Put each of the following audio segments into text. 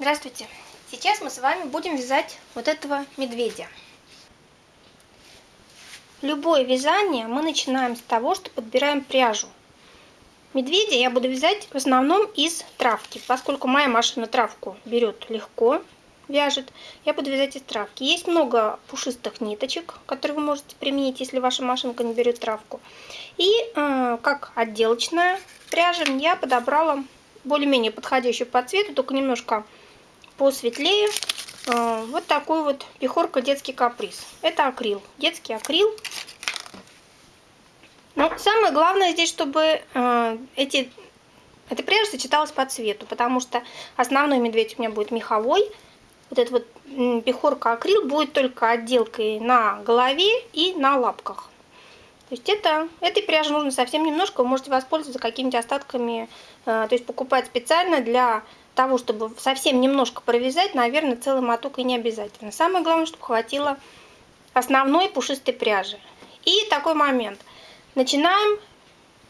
Здравствуйте! Сейчас мы с вами будем вязать вот этого медведя. Любое вязание мы начинаем с того, что подбираем пряжу. Медведя я буду вязать в основном из травки, поскольку моя машина травку берет легко, вяжет, я буду вязать из травки. Есть много пушистых ниточек, которые вы можете применить, если ваша машинка не берет травку. И э, как отделочная пряжа я подобрала более-менее подходящую по цвету, только немножко посветлее. Э, вот такой вот пехорка детский каприз. Это акрил, детский акрил. Но самое главное здесь, чтобы э, эти, эта пряжа сочеталась по цвету, потому что основной медведь у меня будет меховой, вот эта вот пехорка акрил будет только отделкой на голове и на лапках. То есть это, этой пряжи нужно совсем немножко, вы можете воспользоваться какими-то остатками, э, то есть покупать специально для того, чтобы совсем немножко провязать, наверное, целый моток и не обязательно. Самое главное, чтобы хватило основной пушистой пряжи. И такой момент. Начинаем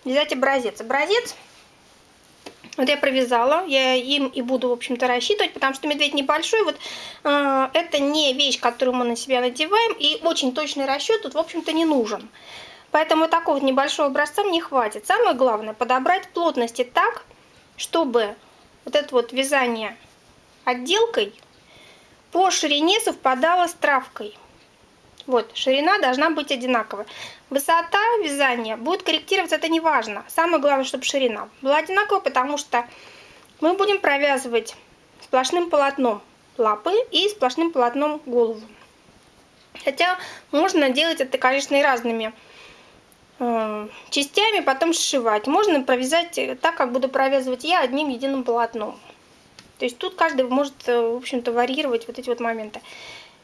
вязать образец. Образец вот я провязала, я им и буду, в общем-то, рассчитывать, потому что медведь небольшой, вот э, это не вещь, которую мы на себя надеваем, и очень точный расчет тут, в общем-то, не нужен. Поэтому такого небольшого образца мне хватит. Самое главное, подобрать плотности так, чтобы вот это вот вязание отделкой по ширине совпадало с травкой. Вот, ширина должна быть одинаковая. Высота вязания будет корректироваться, это не важно. Самое главное, чтобы ширина была одинаковая, потому что мы будем провязывать сплошным полотном лапы и сплошным полотном голову. Хотя можно делать это, конечно, и разными частями, потом сшивать. Можно провязать так, как буду провязывать я, одним единым полотном. То есть тут каждый может, э, в общем-то, варьировать вот эти вот моменты.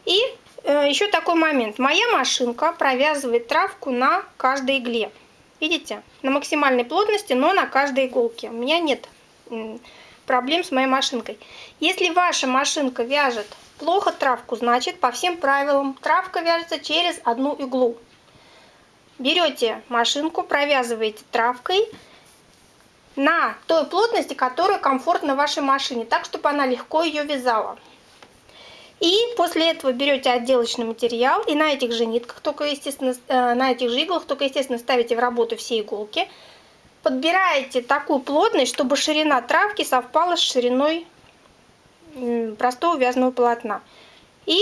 И Э, еще такой момент. Моя машинка провязывает травку на каждой игле. Видите? На максимальной плотности, но на каждой иголке. У меня нет проблем с моей машинкой. Если ваша машинка вяжет плохо травку, значит по всем правилам травка вяжется через одну иглу. Берете машинку, провязываете травкой на той плотности, которая комфортна вашей машине, так, чтобы она легко ее вязала. И после этого берете отделочный материал и на этих же нитках, только естественно, э, на этих же иглах, только естественно ставите в работу все иголки. Подбираете такую плотность, чтобы ширина травки совпала с шириной простого вязаного полотна. И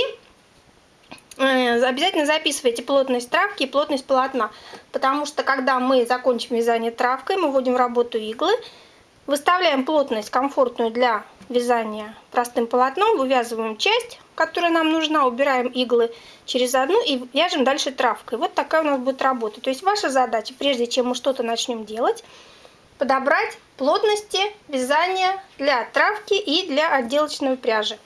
обязательно записывайте плотность травки и плотность полотна, потому что когда мы закончим вязание травкой, мы вводим в работу иглы, выставляем плотность комфортную для вязания простым полотном, вывязываем часть, которая нам нужна, убираем иглы через одну и вяжем дальше травкой. Вот такая у нас будет работа. То есть ваша задача, прежде чем мы что-то начнем делать, подобрать плотности вязания для травки и для отделочной пряжи.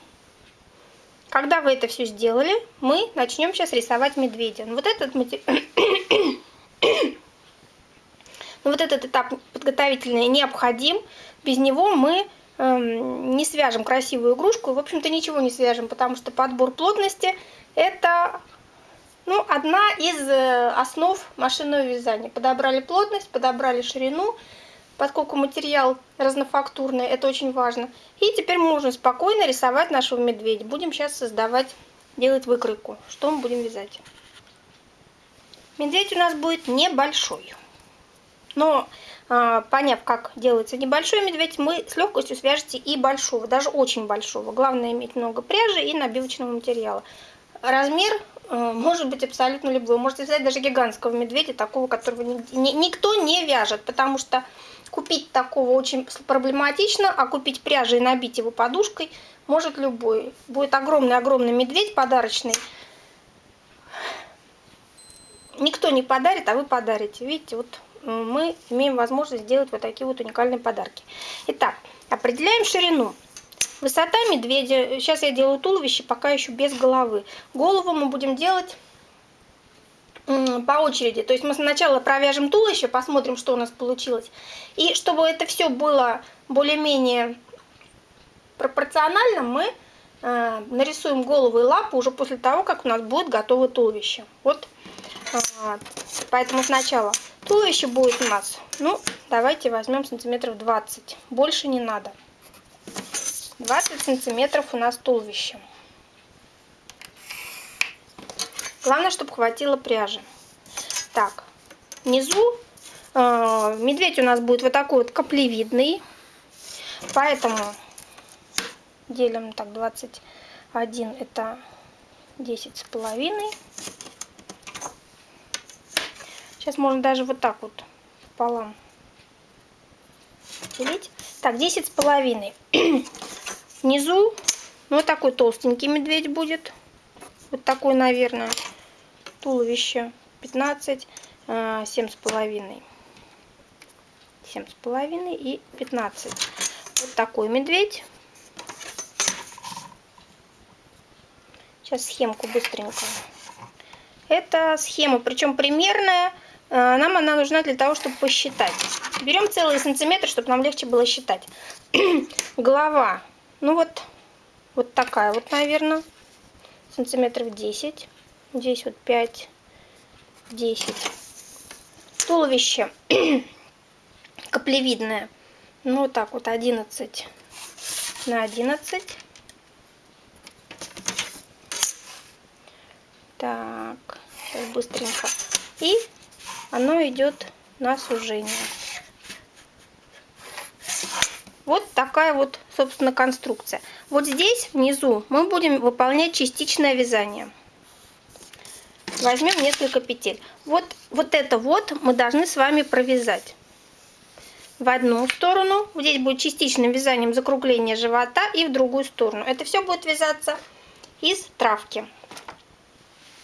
Когда вы это все сделали, мы начнем сейчас рисовать медведя. Вот этот, вот этот этап подготовительный необходим. Без него мы Эм, не свяжем красивую игрушку, в общем-то ничего не свяжем, потому что подбор плотности это ну, одна из э, основ машинного вязания. Подобрали плотность, подобрали ширину, поскольку материал разнофактурный, это очень важно. И теперь мы можем спокойно рисовать нашего медведя. Будем сейчас создавать, делать выкройку. Что мы будем вязать? Медведь у нас будет небольшой. Но а, поняв, как делается небольшой медведь, мы с легкостью свяжете и большого, даже очень большого. Главное иметь много пряжи и набивочного материала. Размер э, может быть абсолютно любой. Можете взять даже гигантского медведя, такого, которого никто не вяжет, потому что купить такого очень проблематично, а купить пряжи и набить его подушкой может любой. Будет огромный-огромный медведь подарочный. Никто не подарит, а вы подарите. Видите, вот мы имеем возможность сделать вот такие вот уникальные подарки. Итак, определяем ширину. Высота медведя, сейчас я делаю туловище, пока еще без головы. Голову мы будем делать по очереди. То есть мы сначала провяжем туловище, посмотрим, что у нас получилось. И чтобы это все было более-менее пропорционально, мы э, нарисуем голову и лапу уже после того, как у нас будет готово туловище. Вот. Э, поэтому сначала Туловище будет у нас, ну, давайте возьмем сантиметров 20. Больше не надо. 20 сантиметров у нас туловище. Главное, чтобы хватило пряжи. Так, внизу э, медведь у нас будет вот такой вот каплевидный. Поэтому делим так 21 это 10 с половиной. Сейчас можно даже вот так вот пополам делить. Так, 10 с половиной. Внизу ну, вот такой толстенький медведь будет. Вот такой, наверное, туловище 15, 7 с половиной. 7 с половиной и 15. Вот такой медведь. Сейчас схемку быстренько. Это схема, причем примерная. Э, нам она нужна для того, чтобы посчитать. Берем целый сантиметр, чтобы нам легче было считать. Голова. Ну вот, вот такая вот, наверное. Сантиметров 10. Здесь вот 5, 10. Туловище каплевидное. Ну вот так вот 11 на 11. Так, сейчас быстренько. И оно идет на сужение. Вот такая вот, собственно, конструкция. Вот здесь, внизу, мы будем выполнять частичное вязание. Возьмем несколько петель. Вот, вот это вот мы должны с вами провязать. В одну сторону, здесь будет частичным вязанием закругление живота, и в другую сторону. Это все будет вязаться из травки.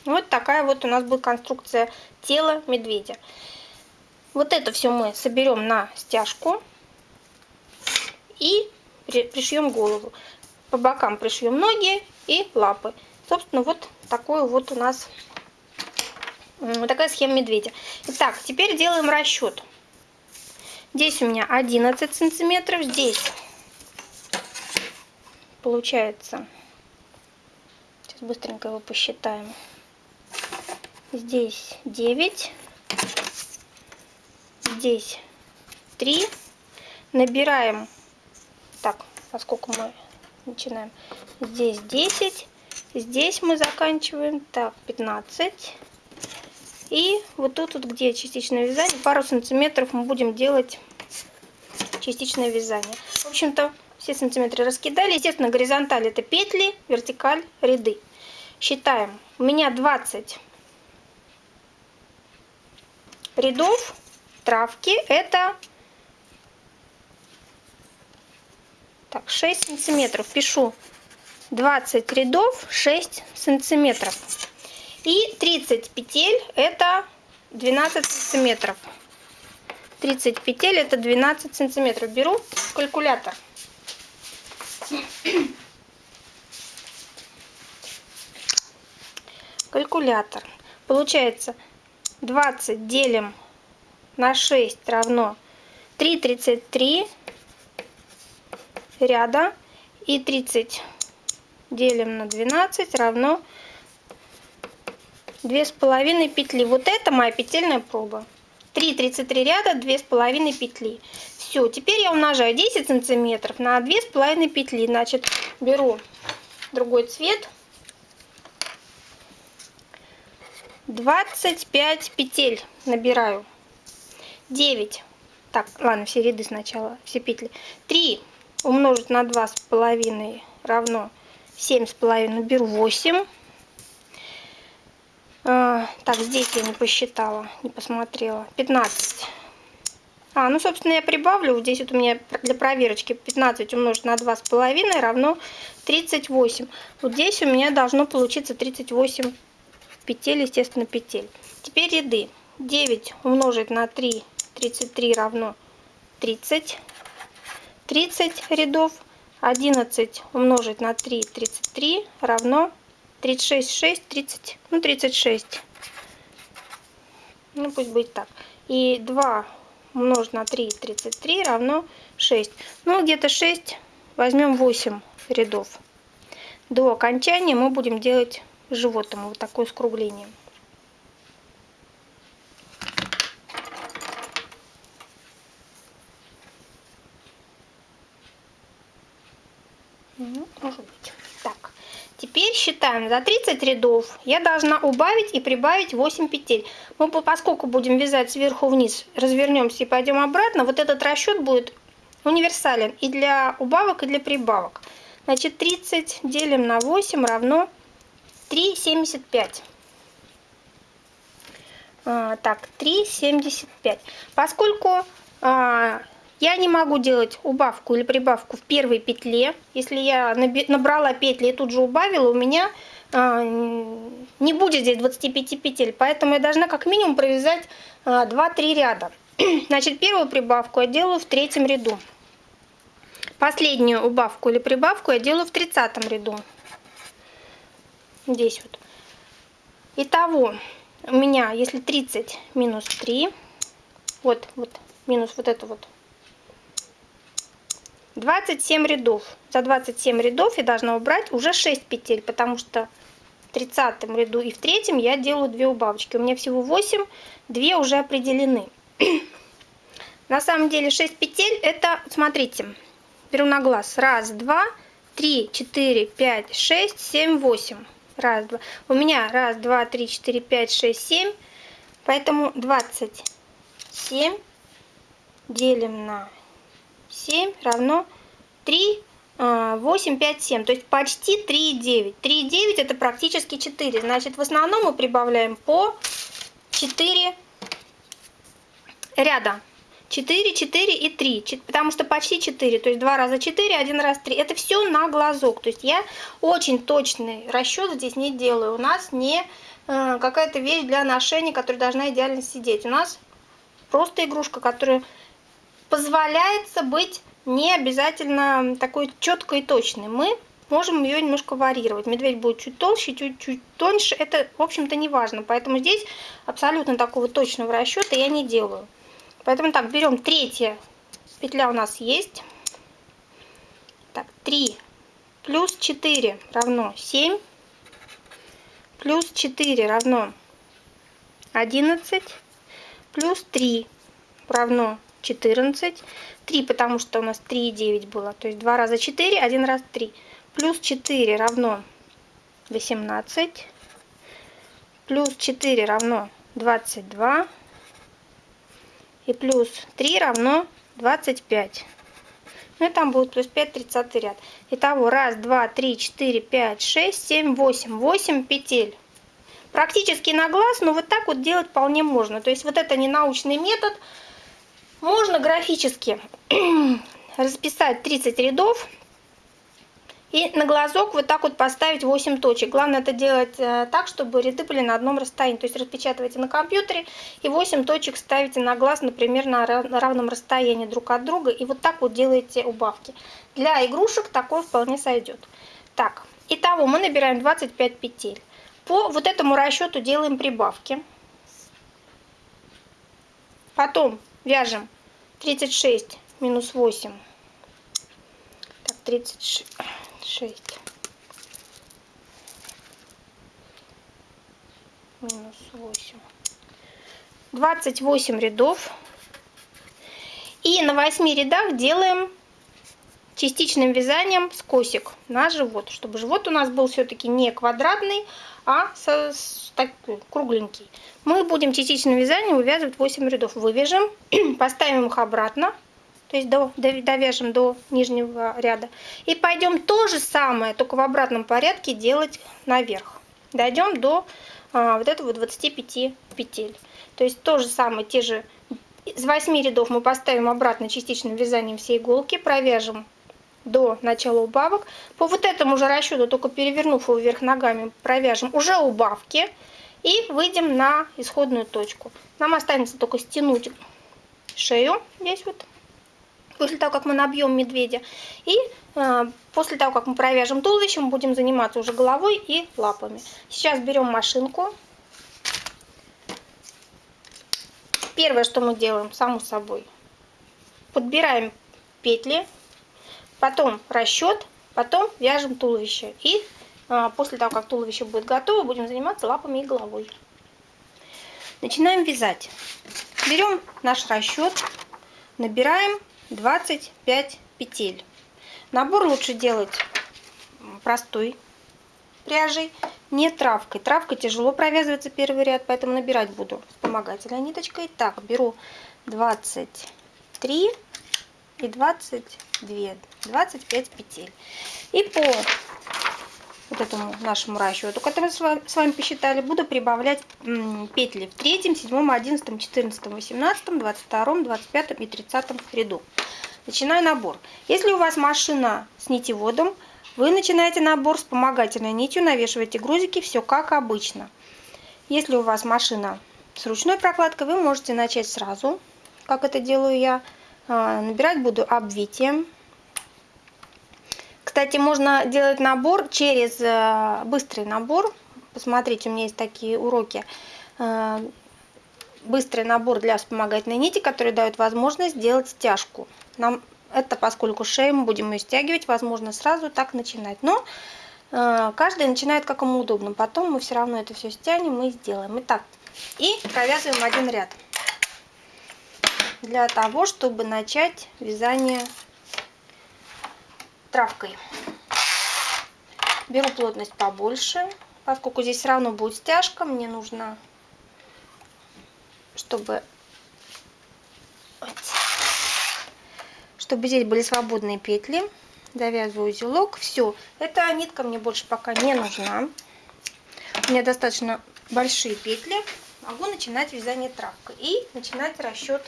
Вот такая вот у нас будет конструкция тела медведя. Вот это все мы соберем на стяжку и пришьем голову. По бокам пришьем ноги и лапы. Собственно, вот такой вот у нас такая схема медведя. Итак, теперь делаем расчет. Здесь у меня 11 сантиметров, здесь получается, сейчас быстренько его посчитаем, здесь 9, здесь 3. Набираем, так, поскольку мы начинаем, здесь 10, здесь мы заканчиваем, так, 15. И вот тут, вот, где частичное вязание, пару сантиметров мы будем делать частичное вязание. В общем-то, все сантиметры раскидали. Естественно, горизонталь это петли, вертикаль ряды. Считаем. У меня 20 рядов травки это так 6 сантиметров пишу 20 рядов 6 сантиметров и 30 петель это 12 сантиметров. 30 петель это 12 сантиметров. Беру калькулятор. Калькулятор. Получается 20 делим на 6 равно 3,33 ряда. И 30 делим на 12 равно 2,5 петли. Вот это моя петельная проба. 3,33 ряда, 2,5 петли. Все, теперь я умножаю 10 сантиметров на 2,5 петли. Значит, беру другой цвет. 25 петель набираю. 9. Так, ладно, все ряды сначала, все петли. 3 умножить на 2,5 равно 7,5. Беру 8. А, так, здесь я не посчитала, не посмотрела. 15. А, ну, собственно, я прибавлю. Здесь вот у меня для проверочки 15 умножить на 2,5 равно 38. Вот здесь у меня должно получиться 38 петель, естественно, петель. Теперь ряды. 9 умножить на 3, 33 равно 30. 30 рядов. 11 умножить на 3, 33 равно 36, 6, 30, ну 36. Ну пусть будет так. И 2 умножить на 3, 33 равно 6. Ну где-то 6, возьмем 8 рядов. До окончания мы будем делать животом. Вот такое скругление. Ну, может быть. Так, теперь считаем. За 30 рядов я должна убавить и прибавить 8 петель. Мы, поскольку будем вязать сверху вниз, развернемся и пойдем обратно, вот этот расчет будет универсален и для убавок, и для прибавок. Значит, 30 делим на 8 равно 3,75. А, так, 3,75. Поскольку а, я не могу делать убавку или прибавку в первой петле, если я набрала петли и тут же убавила, у меня а, не будет здесь 25 петель, поэтому я должна как минимум провязать а, 2-3 ряда. Значит, первую прибавку я делаю в третьем ряду. Последнюю убавку или прибавку я делаю в тридцатом ряду. Здесь вот. Итого, у меня, если 30 минус 3, вот, вот, минус вот это вот, 27 рядов. За 27 рядов я должна убрать уже 6 петель, потому что в 30 ряду и в третьем я делаю 2 убавочки. У меня всего 8, 2 уже определены. На самом деле 6 петель это, смотрите, беру на глаз. Раз, два, три, четыре, пять, шесть, семь, восемь. Раз, два. У меня раз, два, три, четыре, пять, шесть, семь. Поэтому 27 делим на 7 равно 3, 8, 5, 7. То есть почти 3,9. 3,9 это практически 4. Значит, в основном мы прибавляем по 4 ряда. 4, 4 и 3, потому что почти 4, то есть 2 раза 4, 1 раз 3. Это все на глазок, то есть я очень точный расчет здесь не делаю. У нас не э, какая-то вещь для ношения, которая должна идеально сидеть. У нас просто игрушка, которая позволяется быть не обязательно такой четкой и точной. Мы можем ее немножко варьировать. Медведь будет чуть толще, чуть-чуть тоньше. Это, в общем-то, не важно. Поэтому здесь абсолютно такого точного расчета я не делаю. Поэтому так, берем третья петля у нас есть. Так, 3 плюс 4 равно 7. Плюс 4 равно 11. Плюс 3 равно 14. 3, потому что у нас 3,9 было. То есть 2 раза 4, 1 раз 3. Плюс 4 равно 18. Плюс 4 равно 22 и плюс 3 равно 25. Ну и там будет плюс 5, 30 ряд. Итого 1, 2, 3, 4, 5, 6, 7, 8. 8 петель. Практически на глаз, но вот так вот делать вполне можно. То есть вот это не научный метод. Можно графически расписать 30 рядов и на глазок вот так вот поставить 8 точек. Главное это делать э, так, чтобы ряды были на одном расстоянии. То есть распечатывайте на компьютере и 8 точек ставите на глаз, например, на равном расстоянии друг от друга. И вот так вот делаете убавки. Для игрушек такое вполне сойдет. Так, итого мы набираем 25 петель. По вот этому расчету делаем прибавки. Потом вяжем. 36 минус 8. Так, 36 шесть. Минус восемь. Двадцать восемь рядов. И на восьми рядах делаем частичным вязанием скосик на живот чтобы живот у нас был все-таки не квадратный а со, с, такой кругленький мы будем частичным вязанием вывязывать 8 рядов вывяжем поставим их обратно то есть до, довяжем до нижнего ряда. И пойдем то же самое, только в обратном порядке делать наверх. Дойдем до а, вот этого 25 петель. То есть то же самое, те же из 8 рядов мы поставим обратно частичным вязанием все иголки, провяжем до начала убавок. По вот этому же расчету, только перевернув его вверх ногами, провяжем уже убавки и выйдем на исходную точку. Нам останется только стянуть шею здесь вот после того, как мы набьем медведя. И э, после того, как мы провяжем туловище, мы будем заниматься уже головой и лапами. Сейчас берем машинку. Первое, что мы делаем, само собой, подбираем петли, потом расчет, потом вяжем туловище. И э, после того, как туловище будет готово, будем заниматься лапами и головой. Начинаем вязать. Берем наш расчет, набираем 25 петель. Набор лучше делать простой пряжей, не травкой. Травкой тяжело провязывается первый ряд, поэтому набирать буду вспомогательной ниточкой. Так, беру 23 и 22, 25 петель. И по вот этому нашему расчету, который мы с вами посчитали, буду прибавлять петли в третьем, седьмом, одиннадцатом, четырнадцатом, восемнадцатом, двадцать втором, двадцать пятом и тридцатом ряду. Начинаю набор. Если у вас машина с нитеводом, вы начинаете набор вспомогательной нитью, навешиваете грузики, все как обычно. Если у вас машина с ручной прокладкой, вы можете начать сразу, как это делаю я. А, набирать буду обвитием. Кстати, можно делать набор через э, быстрый набор. Посмотрите, у меня есть такие уроки. Э, быстрый набор для вспомогательной нити, который дает возможность сделать стяжку. Нам это поскольку шею мы будем ее стягивать, возможно сразу так начинать. Но э, каждый начинает как ему удобно. Потом мы все равно это все стянем и сделаем. Итак, и провязываем один ряд. Для того, чтобы начать вязание травкой. Беру плотность побольше, поскольку здесь все равно будет стяжка, мне нужно, чтобы чтобы здесь были свободные петли. Завязываю узелок. Все, эта нитка мне больше пока не нужна. У меня достаточно большие петли. Могу начинать вязание травкой и начинать расчет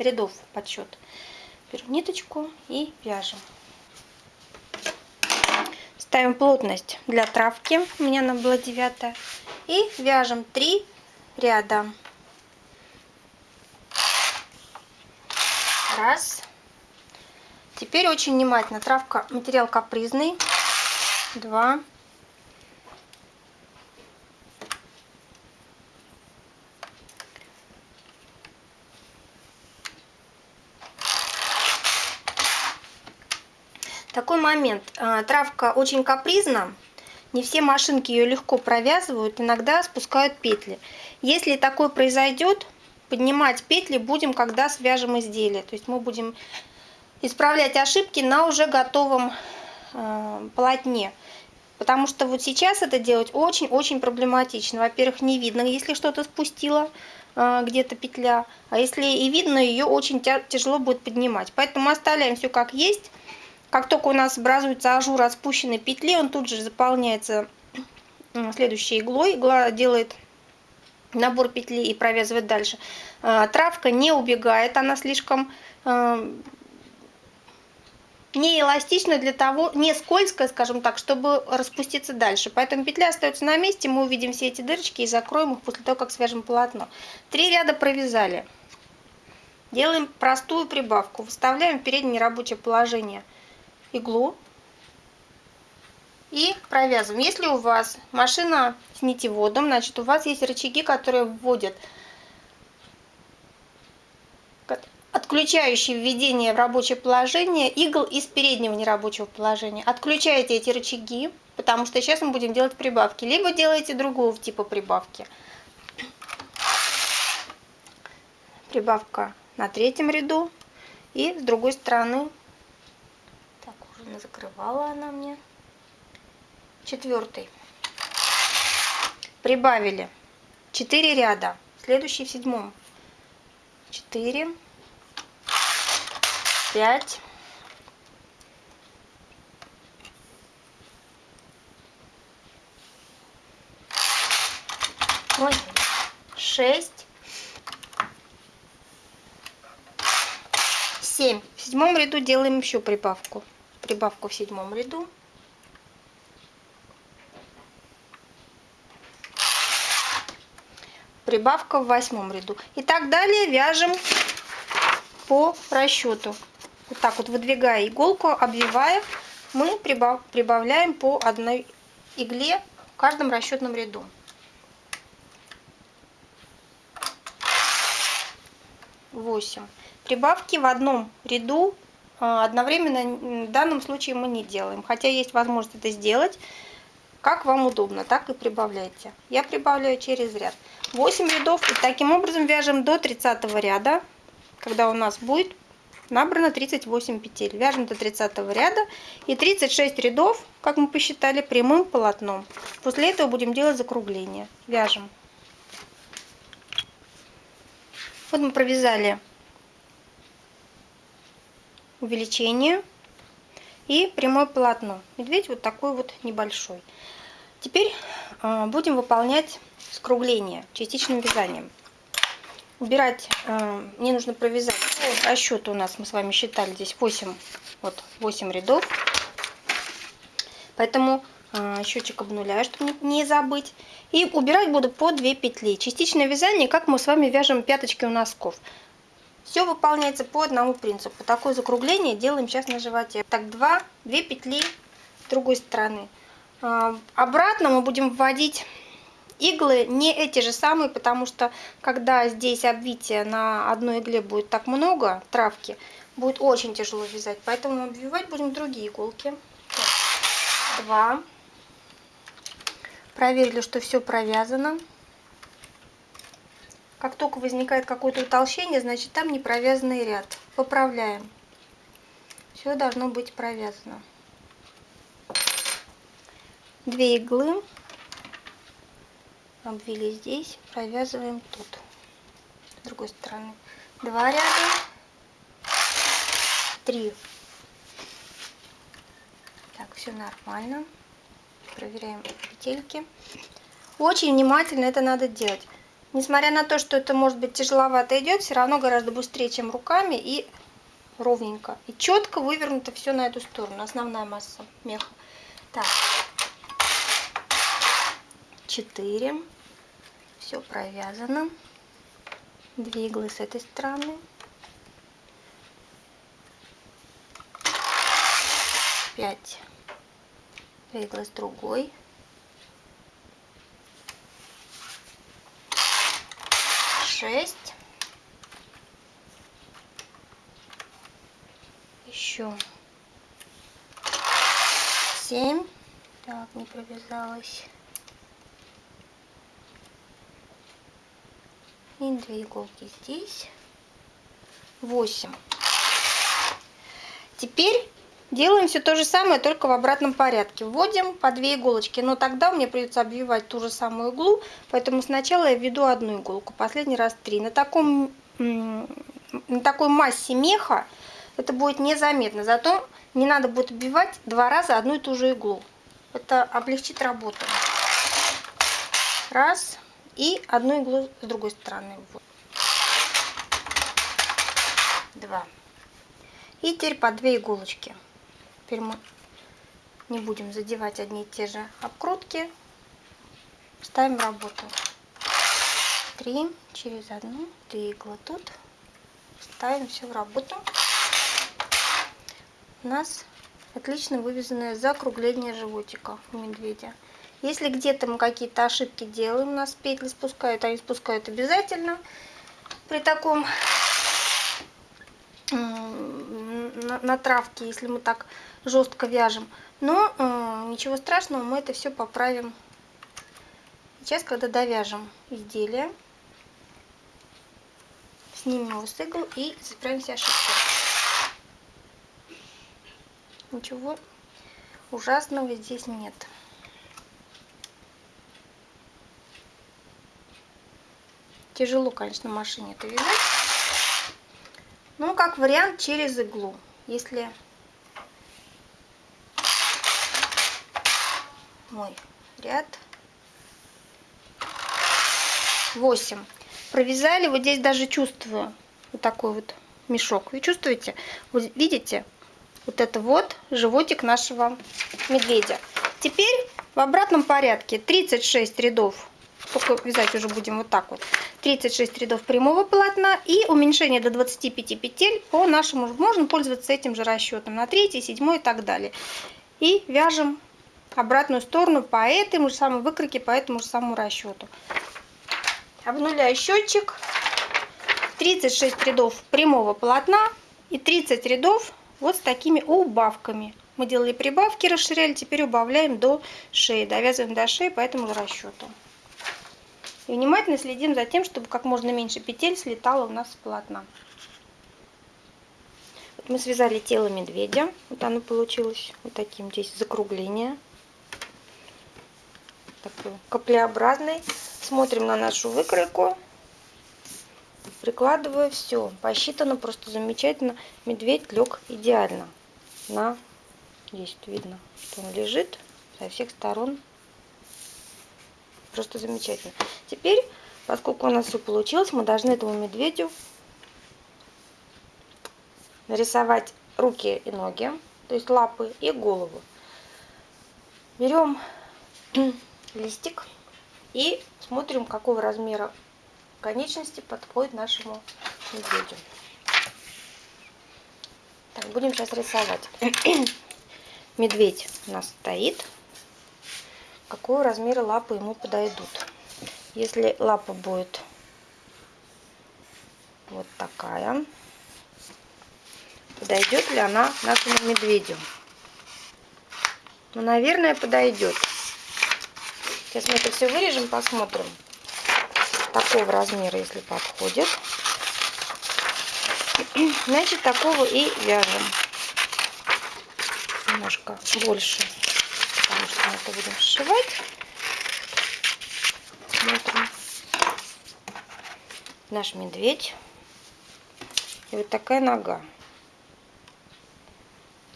рядов, подсчет. Беру ниточку и вяжем. Ставим плотность для травки. У меня она была 9. И вяжем 3 ряда. Раз. Теперь очень внимательно. Травка, материал капризный. Два. Такой момент. А, травка очень капризна. Не все машинки ее легко провязывают, иногда спускают петли. Если такое произойдет, поднимать петли будем, когда свяжем изделие. То есть мы будем исправлять ошибки на уже готовом э, полотне. Потому что вот сейчас это делать очень-очень проблематично. Во-первых, не видно, если что-то спустила э, где-то петля. А если и видно, ее очень тяжело будет поднимать. Поэтому оставляем все как есть. Как только у нас образуется ажур от петли, он тут же заполняется следующей иглой. Игла делает набор петли и провязывать дальше. А, травка не убегает, она слишком а, не эластична для того, не скользкая, скажем так, чтобы распуститься дальше. Поэтому петля остается на месте, мы увидим все эти дырочки и закроем их после того, как свяжем полотно. Три ряда провязали. Делаем простую прибавку. Выставляем в переднее рабочее положение иглу и провязываем. Если у вас машина с нитеводом, значит у вас есть рычаги, которые вводят отключающие введение в рабочее положение игл из переднего нерабочего положения. Отключаете эти рычаги, потому что сейчас мы будем делать прибавки. Либо делаете другого типа прибавки. Прибавка на третьем ряду. И с другой стороны, закрывала она мне четвертый. Прибавили 4 ряда. Следующий в седьмом. 4, 5, Ой, 6, 7. В седьмом ряду делаем еще прибавку. Прибавку в седьмом ряду. прибавка в восьмом ряду. И так далее вяжем по расчету. Вот так вот выдвигая иголку, обвивая, мы прибавляем по одной игле в каждом расчетном ряду. Восемь. Прибавки в одном ряду одновременно в данном случае мы не делаем. Хотя есть возможность это сделать. Как вам удобно, так и прибавляйте. Я прибавляю через ряд. 8 рядов. И таким образом вяжем до 30 ряда, когда у нас будет набрано 38 петель. Вяжем до 30 ряда и 36 рядов, как мы посчитали, прямым полотном. После этого будем делать закругление. Вяжем. Вот мы провязали увеличение и прямое полотно. Медведь вот такой вот небольшой. Теперь э, будем выполнять скругление частичным вязанием убирать, э, мне нужно провязать по расчету у нас, мы с вами считали, здесь 8, вот 8 рядов. Поэтому э, счетчик обнуляю, чтобы не забыть. И убирать буду по 2 петли. Частичное вязание, как мы с вами вяжем пяточки у носков. Все выполняется по одному принципу. Такое закругление делаем сейчас на животе. Так, 2, 2 петли с другой стороны. Э, обратно мы будем вводить Иглы не эти же самые, потому что когда здесь обвитие на одной игле будет так много травки, будет очень тяжело вязать. Поэтому обвивать будем другие иголки. Два. Проверили, что все провязано. Как только возникает какое-то утолщение, значит там не провязанный ряд. Поправляем. Все должно быть провязано. Две иглы обвели здесь, провязываем тут. С другой стороны. Два ряда, три. Так, все нормально. Проверяем петельки. Очень внимательно это надо делать. Несмотря на то, что это может быть тяжеловато идет, все равно гораздо быстрее, чем руками и ровненько. И четко вывернуто все на эту сторону, основная масса меха. Так, 4 все провязано. Две с этой стороны. Пять. Две с другой шесть. Еще семь. Так не провязалась. И две иголки здесь. 8 теперь делаем все то же самое только в обратном порядке. Вводим по 2 иголочки. Но тогда мне придется обвивать ту же самую иглу поэтому сначала я введу одну иголку последний раз 3 на таком на такой массе меха это будет незаметно. Зато не надо будет обвивать два раза одну и ту же иглу. Это облегчит работу. Раз. И одну иглу с другой стороны. Два. И теперь по две иголочки. Теперь мы не будем задевать одни и те же обкрутки. Ставим работу. Три через одну, две иглы тут. Ставим все в работу. У нас отлично вывязанное закругление животика у медведя. Если где-то мы какие-то ошибки делаем, у нас петли спускают, они спускают обязательно при таком на травке, если мы так жестко вяжем. Но э, ничего страшного, мы это все поправим сейчас, когда довяжем изделие. Снимем его с игл и исправим все ошибки. Ничего ужасного здесь нет. Тяжело, конечно, машине это вязать. Ну, как вариант, через иглу. Если мой ряд. 8 провязали вот здесь даже чувствую вот такой вот мешок. Вы чувствуете? Вот видите? Вот это вот животик нашего медведя. Теперь в обратном порядке. 36 рядов. Только вязать уже будем вот так вот. 36 рядов прямого полотна и уменьшение до 25 петель по нашему можно пользоваться этим же расчетом. На 3 7 и так далее. И вяжем обратную сторону по этому же самому выкройке по этому же самому расчету обнуляю счетчик 36 рядов прямого полотна и 30 рядов вот с такими убавками мы делали прибавки расширяли теперь убавляем до шеи довязываем до шеи по этому же расчету и внимательно следим за тем, чтобы как можно меньше петель слетало у нас с полотна. Вот мы связали тело медведя. Вот оно получилось вот таким здесь закругление. Такой каплеобразный. Смотрим на нашу выкройку. Прикладываю все. Посчитано просто замечательно. Медведь лег идеально. На здесь видно, что он лежит со всех сторон. Просто замечательно. Теперь, поскольку у нас все получилось, мы должны этому медведю нарисовать руки и ноги, то есть лапы и голову. Берем листик и смотрим, какого размера конечности подходит нашему медведю. Так, будем сейчас рисовать. Медведь у нас стоит. Какого размера лапы ему подойдут? Если лапа будет вот такая, подойдет ли она нашему медведю? Ну, наверное, подойдет. Сейчас мы это все вырежем, посмотрим. Такого размера, если подходит. Значит, такого и вяжем. Немножко больше, потому что мы это будем сшивать. Смотрим. Наш медведь. И вот такая нога.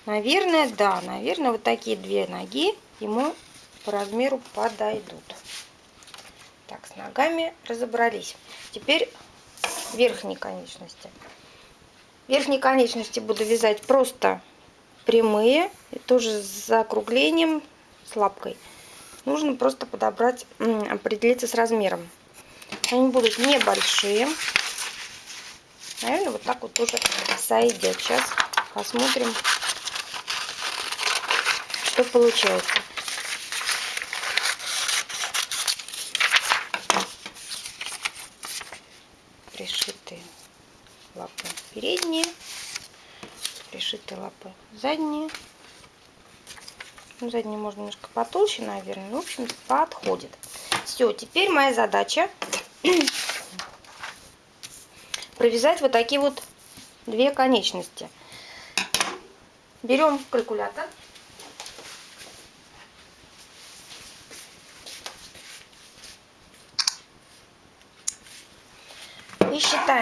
Наверное, да, наверное, вот такие две ноги ему по размеру подойдут. Так, с ногами разобрались. Теперь верхние конечности. Верхние конечности буду вязать просто прямые, и тоже с закруглением, с лапкой. Нужно просто подобрать, определиться с размером. Они будут небольшие. Наверное, вот так вот тоже сойдет. Сейчас посмотрим, что получается. Пришитые лапы передние, пришитые лапы задние. Ну, задние можно немножко потолще, наверное. В общем, подходит. Все, теперь моя задача провязать вот такие вот две конечности. Берем калькулятор.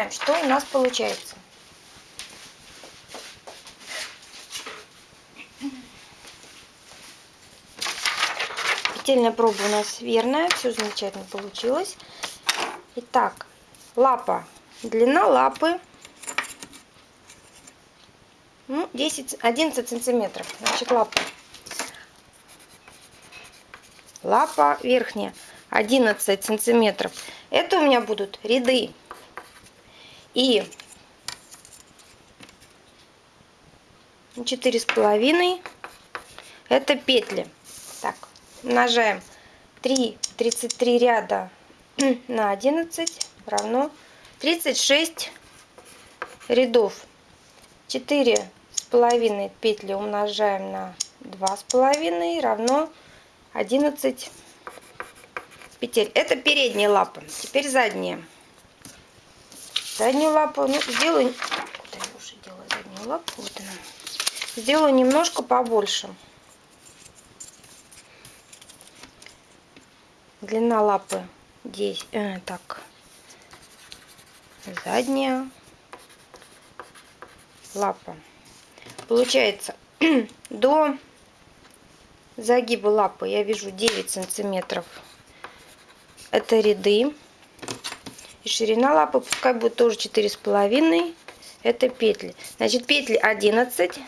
Считаем, что у нас получается. Петельная проба у нас верная, все замечательно получилось. Итак, лапа, длина лапы ну, 10, 11 сантиметров. Значит, лапа. Лапа верхняя 11 сантиметров. Это у меня будут ряды и четыре с половиной. Это петли. Так умножаем 3 33 ряда на 11 равно 36 рядов. 4 с половиной петли умножаем на 2 с половиной равно 11 петель. Это передняя лапа теперь задняя заднюю лапу, ну, сделаю, я уже делаю заднюю лапу, вот она, сделаю немножко побольше. Длина лапы здесь, э, так, задняя лапа. Получается, до загиба лапы я вяжу 9 сантиметров. Это ряды. И ширина лапы пускай будет тоже четыре с половиной. Это петли. Значит, петли 11,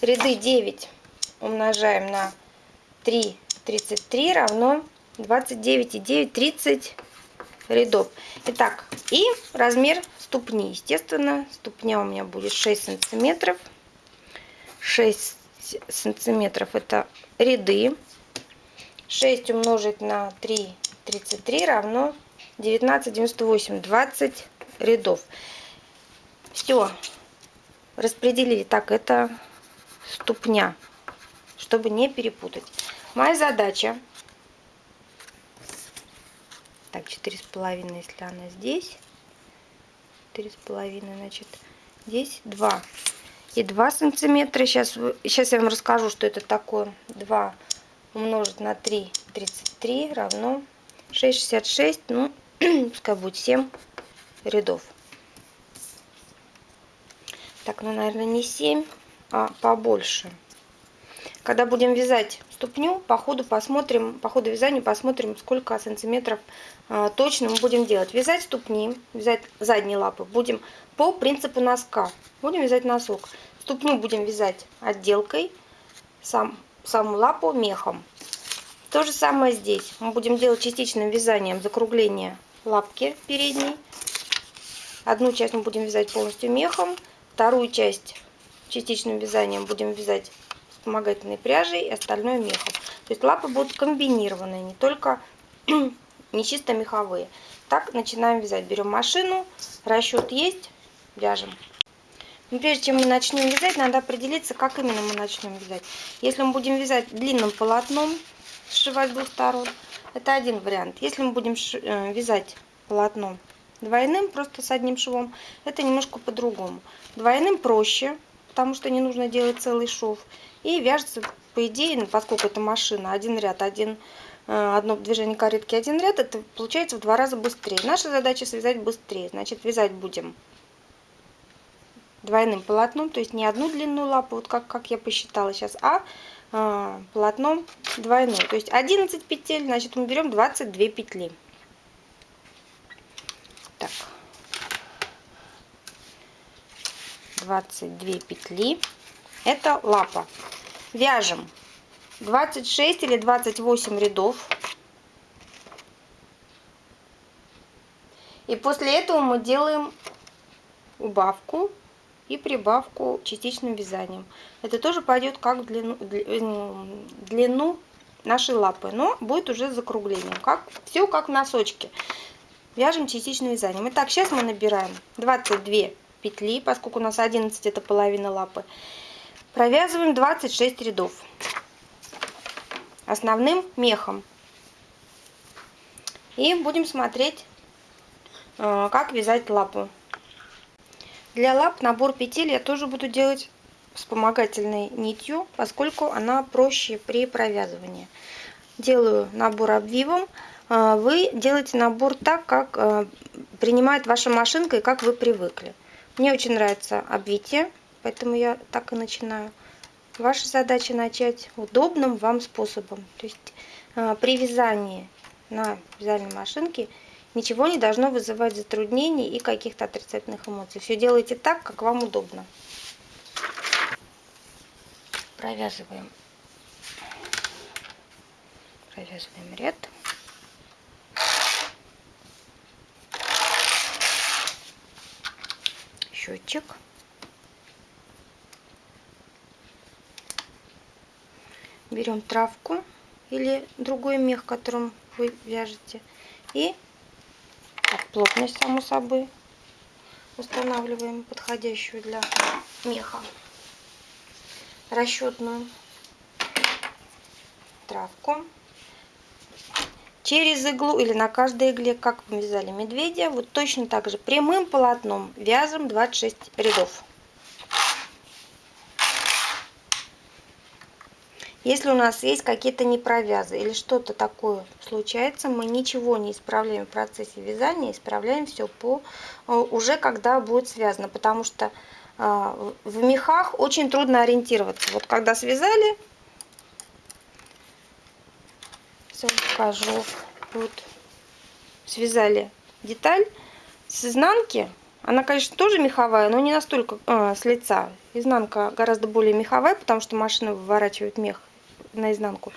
ряды 9 умножаем на 3, 33 равно 29 и 9, 30 рядов. Итак, и размер ступни. Естественно, ступня у меня будет 6 сантиметров. 6 сантиметров это ряды. 6 умножить на 3, 33 равно 19, 98, 20 рядов. Все. Распределили. Так, это ступня, чтобы не перепутать. Моя задача. Так, четыре с половиной, если она здесь. Четыре с половиной, значит, здесь два. и 2 сантиметра. Сейчас, сейчас я вам расскажу, что это такое. 2 умножить на 3, 33 равно 6,66. Ну, пускай будет 7 рядов. Так, ну, наверное, не 7, а побольше. Когда будем вязать ступню, по ходу посмотрим, по ходу вязания посмотрим, сколько сантиметров э, точно мы будем делать. Вязать ступни, вязать задние лапы будем по принципу носка. Будем вязать носок. Ступню будем вязать отделкой, сам, саму лапу мехом. То же самое здесь. Мы будем делать частичным вязанием закругление лапки передней. Одну часть мы будем вязать полностью мехом, вторую часть частичным вязанием будем вязать вспомогательной пряжей и остальное мехом. То есть лапы будут комбинированные, не только не чисто меховые. Так начинаем вязать. Берем машину, расчет есть, вяжем. Но прежде чем мы начнем вязать, надо определиться, как именно мы начнем вязать. Если мы будем вязать длинным полотном, сшивать с двух сторон, это один вариант. Если мы будем э, вязать полотном двойным, просто с одним швом, это немножко по-другому. Двойным проще, потому что не нужно делать целый шов. И вяжется, по идее, ну, поскольку это машина, один ряд, один, э, одно движение каретки, один ряд, это получается в два раза быстрее. Наша задача связать быстрее. Значит, вязать будем двойным полотном, то есть не одну длинную лапу, вот как, как я посчитала сейчас, а полотном двойной. То есть 11 петель, значит мы берем 22 петли. Так. 22 петли. Это лапа. Вяжем 26 или 28 рядов. И после этого мы делаем убавку и прибавку частичным вязанием. Это тоже пойдет как в длину, длину нашей лапы, но будет уже закруглением. Как, все как в носочке. Вяжем частичным вязанием. Итак, сейчас мы набираем 22 петли, поскольку у нас 11 это половина лапы. Провязываем 26 рядов основным мехом. И будем смотреть, э, как вязать лапу. Для лап набор петель я тоже буду делать вспомогательной нитью, поскольку она проще при провязывании. Делаю набор обвивом. Э, вы делаете набор так, как э, принимает ваша машинка и как вы привыкли. Мне очень нравится обвитие, поэтому я так и начинаю. Ваша задача начать удобным вам способом. То есть э, при вязании на вязальной машинке ничего не должно вызывать затруднений и каких-то отрицательных эмоций. Все делайте так, как вам удобно. Провязываем. Провязываем ряд. счетчик. Берем травку или другой мех, которым вы вяжете. И так, плотность, само собой, устанавливаем подходящую для меха расчетную травку через иглу или на каждой игле, как вязали медведя. Вот точно так же прямым полотном вяжем 26 рядов. Если у нас есть какие-то непровязы или что-то такое случается, мы ничего не исправляем в процессе вязания, исправляем все по э, уже когда будет связано, потому что э, в мехах очень трудно ориентироваться. Вот когда связали, все покажу. Вот связали деталь с изнанки. Она, конечно, тоже меховая, но не настолько э, с лица. Изнанка гораздо более меховая, потому что машина выворачивает мех наизнанку.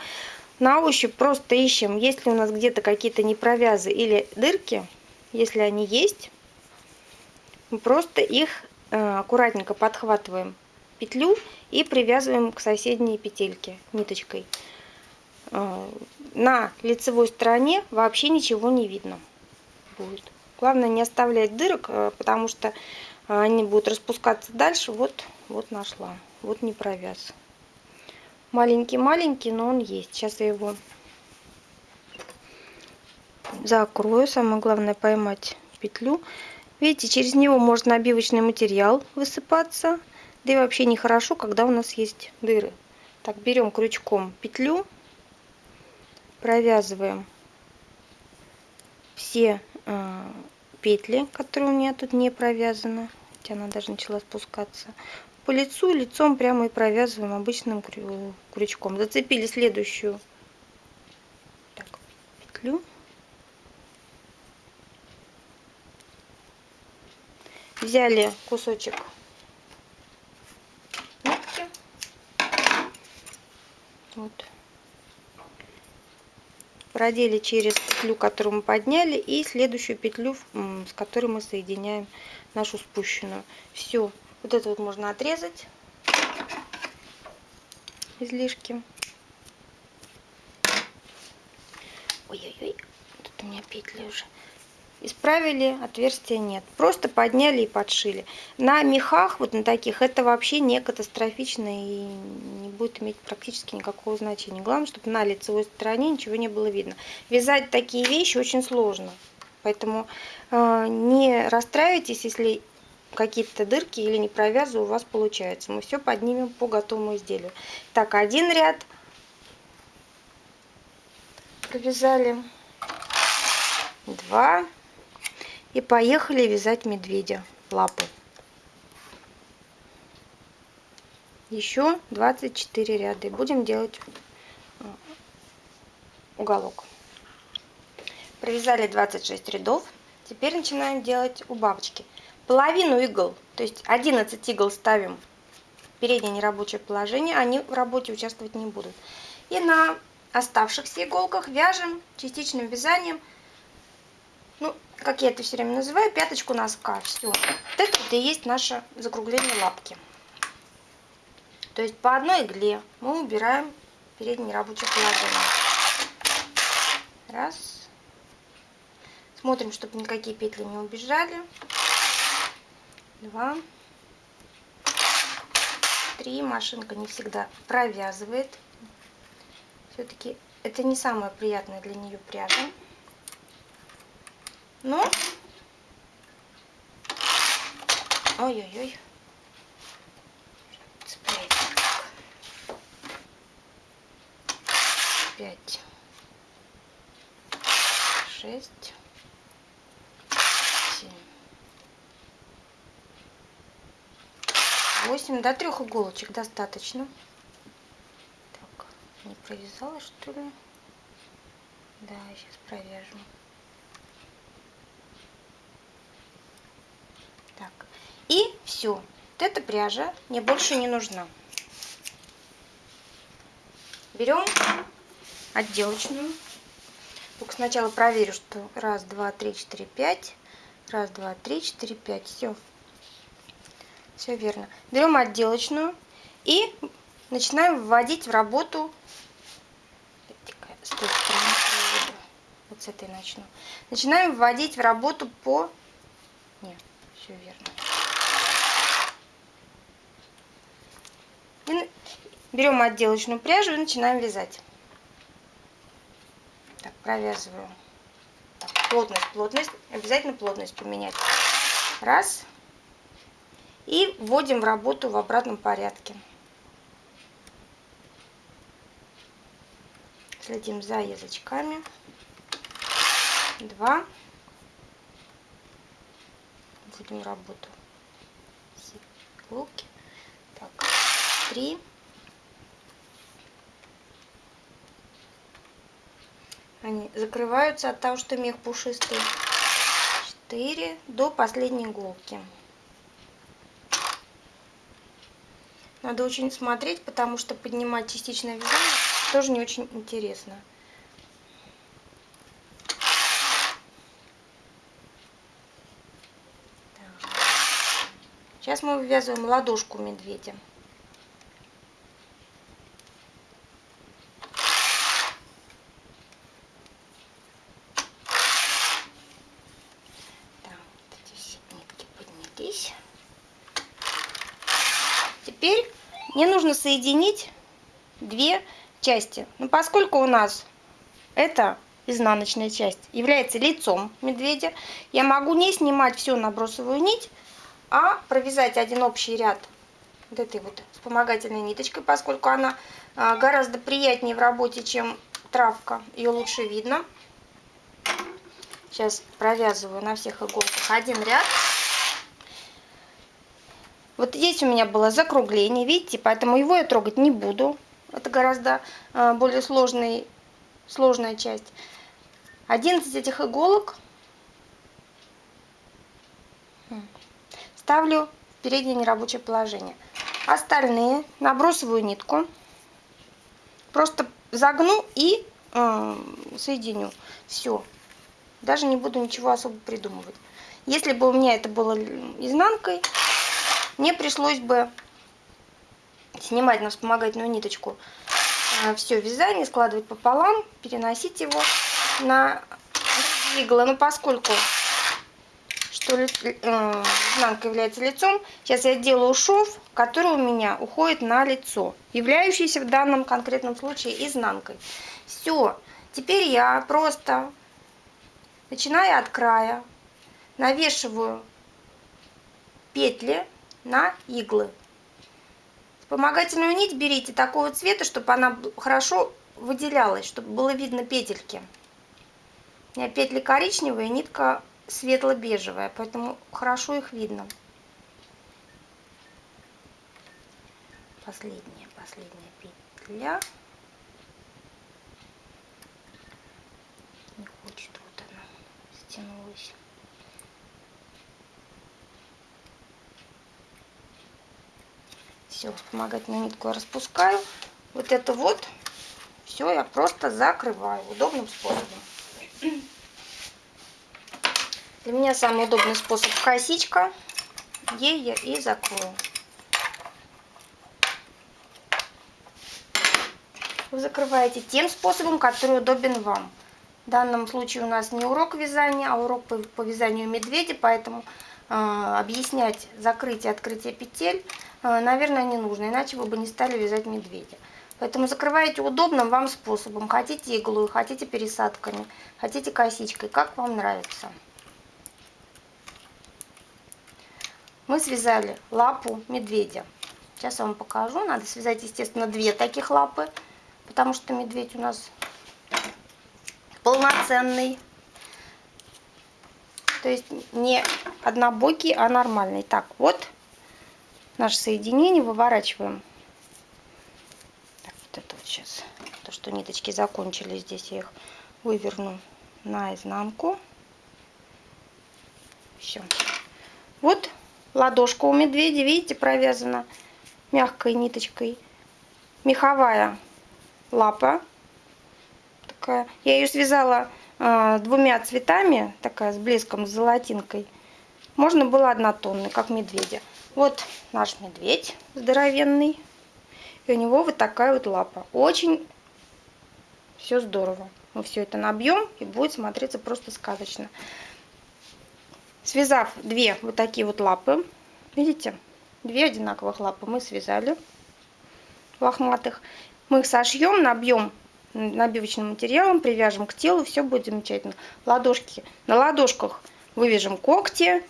На ощупь просто ищем, есть ли у нас где-то какие-то непровязы или дырки. Если они есть, мы просто их э, аккуратненько подхватываем петлю и привязываем к соседней петельке ниточкой. Э, на лицевой стороне вообще ничего не видно будет. Главное не оставлять дырок, э, потому что они будут распускаться дальше. Вот, вот нашла. Вот не провяз. Маленький-маленький, но он есть. Сейчас я его закрою. Самое главное поймать петлю. Видите, через него может набивочный материал высыпаться. Да и вообще нехорошо, когда у нас есть дыры. Так, берем крючком петлю, провязываем все э, петли, которые у меня тут не провязаны. Хотя она даже начала спускаться. По лицу, лицом прямо и провязываем обычным крючком. Зацепили следующую так, петлю. Взяли кусочек нитки. Вот. Продели через петлю, которую мы подняли, и следующую петлю, с которой мы соединяем нашу спущенную. Все. Вот это вот можно отрезать излишки. Ой-ой-ой, тут у меня петли уже. Исправили, отверстия нет. Просто подняли и подшили. На мехах, вот на таких, это вообще не катастрофично и не будет иметь практически никакого значения. Главное, чтобы на лицевой стороне ничего не было видно. Вязать такие вещи очень сложно. Поэтому э, не расстраивайтесь, если какие-то дырки или не провязы у вас получается. Мы все поднимем по готовому изделию. Так, один ряд провязали, два и поехали вязать медведя лапы. Еще 24 ряда. И будем делать э, уголок. Провязали 26 рядов. Теперь начинаем делать у бабочки. Половину игл, то есть 11 игл ставим в переднее нерабочее положение. Они в работе участвовать не будут. И на оставшихся иголках вяжем частичным вязанием ну, как я это все время называю, пяточку носка. Все. Вот это и есть наше закругление лапки. То есть по одной игле мы убираем переднее рабочее положение. Раз. Смотрим, чтобы никакие петли не убежали. Два. Три. Машинка не всегда провязывает. Все-таки это не самая приятная для нее пряжа. Ну. Ой-ой-ой. Пять. Шесть. 8 до 3 иголочек достаточно. Так, не провязала что ли? Да, сейчас провяжем. Так, и все. Вот эта пряжа мне больше не нужна. Берем отделочную. Только сначала проверю, что раз, два, три, четыре, пять. Раз, два, три, четыре, пять. Все. Все верно. Берем отделочную и начинаем вводить в работу. С той стороны вот с этой начну. Начинаем вводить в работу по... Нет, все верно. И берем отделочную пряжу и начинаем вязать. Так, провязываю. Так, плотность, плотность. Обязательно плотность поменять. Раз. И вводим в работу в обратном порядке. Следим за язычками. Два. Вводим работу. Иголки. Так три, они закрываются от того, что мех пушистый, четыре до последней иголки. Надо очень смотреть, потому что поднимать частичное вязание тоже не очень интересно. Сейчас мы вывязываем ладошку медведя. Мне нужно соединить две части. Но поскольку у нас это изнаночная часть является лицом медведя, я могу не снимать всю набросовую нить, а провязать один общий ряд вот этой вот вспомогательной ниточкой, поскольку она а, гораздо приятнее в работе, чем травка. Ее лучше видно. Сейчас провязываю на всех иголках один ряд. Вот здесь у меня было закругление, видите, поэтому его я трогать не буду. Это гораздо а, более сложный, сложная часть. 11 этих иголок ставлю в переднее нерабочее положение. Остальные набросываю нитку, просто загну и э, соединю. Все. Даже не буду ничего особо придумывать. Если бы у меня это было изнанкой, мне пришлось бы снимать на вспомогательную ниточку э, все вязание, складывать пополам, переносить его на иглы. Но поскольку что э, изнанка является лицом, сейчас я делаю шов, который у меня уходит на лицо, являющийся в данном конкретном случае изнанкой. Все, теперь я просто, начиная от края, навешиваю петли на иглы. Вспомогательную нить берите такого цвета, чтобы она хорошо выделялась, чтобы было видно петельки. У меня петли коричневые, нитка светло-бежевая, поэтому хорошо их видно. Последняя, последняя петля. Не хочет, вот она стянулась. Все, вспомогательную нитку я распускаю. Вот это вот все я просто закрываю удобным способом. Для меня самый удобный способ косичка. Ей я и закрою. Вы закрываете тем способом, который удобен вам. В данном случае у нас не урок вязания, а урок по, вязанию медведя, поэтому э, объяснять закрытие и открытие петель, наверное, не нужно, иначе вы бы не стали вязать медведя. Поэтому закрываете удобным вам способом. Хотите иглой, хотите пересадками, хотите косичкой, как вам нравится. мы связали лапу медведя. Сейчас я вам покажу. Надо связать, естественно, две таких лапы, потому что медведь у нас полноценный. То есть не однобокий, а нормальный. Так, вот наше соединение выворачиваем. Так, вот это вот сейчас. То, что ниточки закончились, здесь я их выверну наизнанку. Все. Вот Ладошка у медведя, видите, провязана мягкой ниточкой. Меховая лапа. Такая. Я ее связала э, двумя цветами, такая с блеском, с золотинкой. Можно было однотонный, как медведя. Вот наш медведь здоровенный. И у него вот такая вот лапа. Очень все здорово. Мы все это набьем и будет смотреться просто сказочно. Связав две вот такие вот лапы, видите, две одинаковых лапы мы связали лохматых. Мы их сошьем, набьем набивочным материалом, привяжем к телу, все будет замечательно. Ладошки, на ладошках вывяжем когти,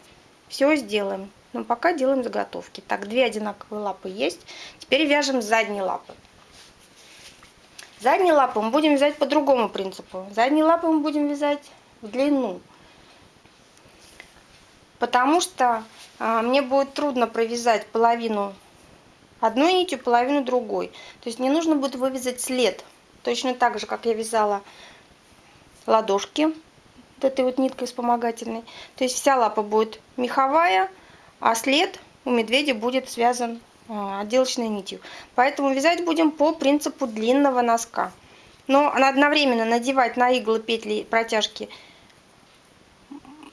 все сделаем. Но пока делаем заготовки. Так, две одинаковые лапы есть. Теперь вяжем задние лапы. Задние лапы мы будем вязать по другому принципу. Задние лапы мы будем вязать в длину потому что а, мне будет трудно провязать половину одной нитью, половину другой. То есть мне нужно будет вывязать след, точно так же, как я вязала ладошки этой вот ниткой вспомогательной. То есть вся лапа будет меховая, а след у медведя будет связан а, отделочной нитью. Поэтому вязать будем по принципу длинного носка. Но одновременно надевать на иглы петли протяжки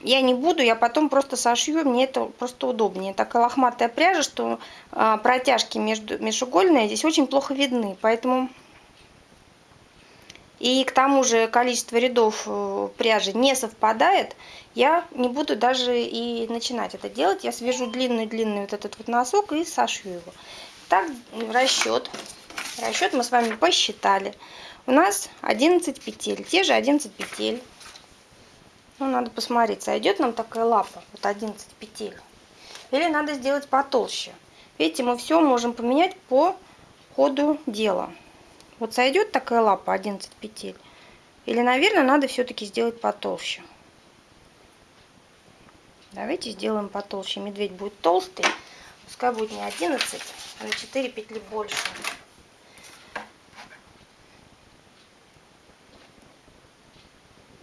я не буду, я потом просто сошью, мне это просто удобнее. Такая лохматая пряжа, что а, протяжки между, межугольные здесь очень плохо видны, поэтому... И к тому же количество рядов э, пряжи не совпадает, я не буду даже и начинать это делать. Я свяжу длинный-длинный вот этот вот носок и сошью его. Так, расчет. Расчет мы с вами посчитали. У нас 11 петель, те же 11 петель. Ну, надо посмотреть, сойдет нам такая лапа, вот 11 петель. Или надо сделать потолще. Видите, мы все можем поменять по ходу дела. Вот сойдет такая лапа 11 петель. Или, наверное, надо все-таки сделать потолще. Давайте сделаем потолще. Медведь будет толстый. Пускай будет не 11, а на 4 петли больше.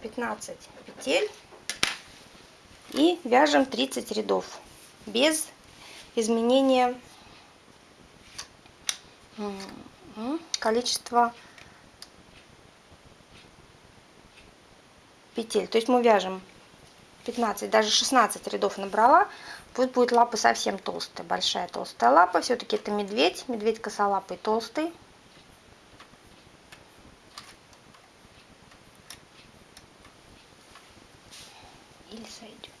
Пятнадцать петель. И вяжем 30 рядов без изменения количества петель. То есть мы вяжем 15, даже 16 рядов набрала. Пусть будет лапа совсем толстая, большая толстая лапа. Все-таки это медведь, медведь косолапый толстый. Или сойдет.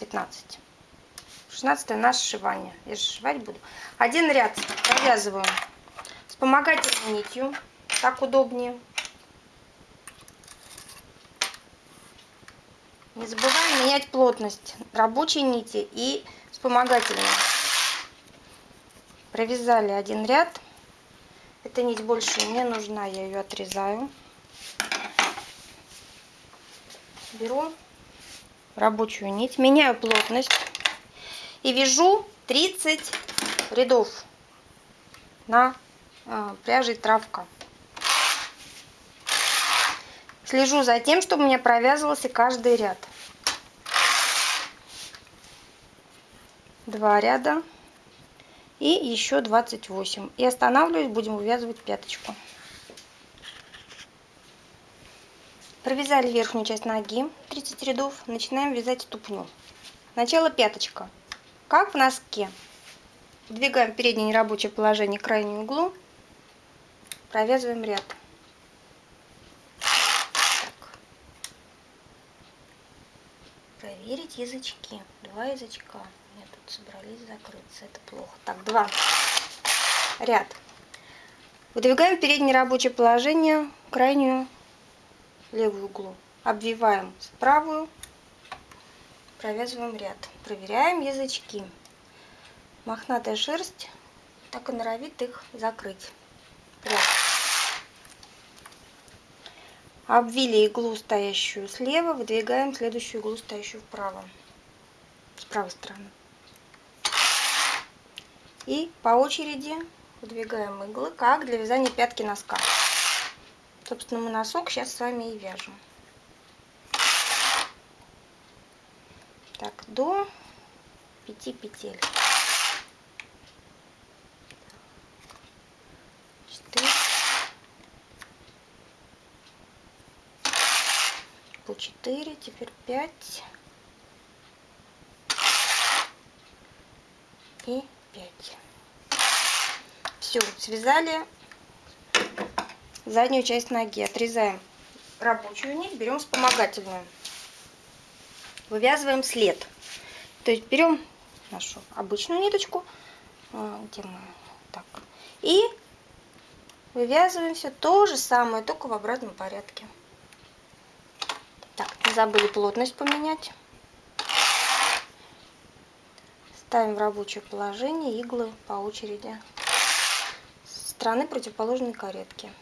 15. 16 наше сшивание. Я сшивать буду. Один ряд провязываем вспомогательной нитью. Так удобнее. Не забываем менять плотность рабочей нити и вспомогательной. Провязали один ряд. Эта нить больше не нужна, я ее отрезаю. Беру рабочую нить, меняю плотность и вяжу 30 рядов на э, пряжей травка. Слежу за тем, чтобы у меня провязывался каждый ряд. Два ряда и еще 28. И останавливаюсь, будем вывязывать пяточку. Провязали верхнюю часть ноги, 30 рядов, начинаем вязать ступню. Начало пяточка. Как в носке. Двигаем переднее нерабочее положение к крайнему углу, провязываем ряд. Так. Проверить язычки. Два язычка. Нет, тут собрались закрыться. Это плохо. Так, два. Ряд. Выдвигаем переднее рабочее положение, крайнюю левую углу. Обвиваем правую, провязываем ряд. Проверяем язычки. Мохнатая шерсть так и норовит их закрыть. Ряд. Обвили иглу, стоящую слева, выдвигаем следующую иглу, стоящую вправо, с правой стороны. И по очереди выдвигаем иглы, как для вязания пятки носка. Собственно, мы носок сейчас с вами и вяжем. Так, до 5 петель. 4. По 4, теперь 5. И 5. Все, связали заднюю часть ноги. Отрезаем рабочую нить, берем вспомогательную. Вывязываем след. То есть берем нашу обычную ниточку, а, где мы, так, и вывязываем все то же самое, только в обратном порядке. Так, не забыли плотность поменять. Ставим в рабочее положение иглы по очереди. С стороны противоположной каретки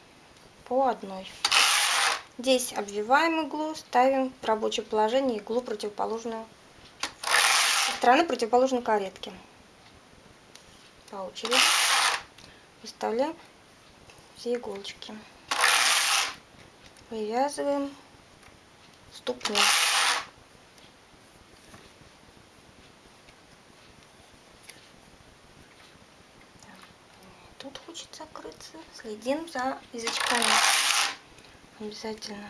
по одной. Здесь обвиваем иглу, ставим в рабочее положение иглу противоположную стороны противоположной каретки. По очереди выставляем все иголочки. Вывязываем ступню. тут хочет закрыться. Следим за язычками. Обязательно.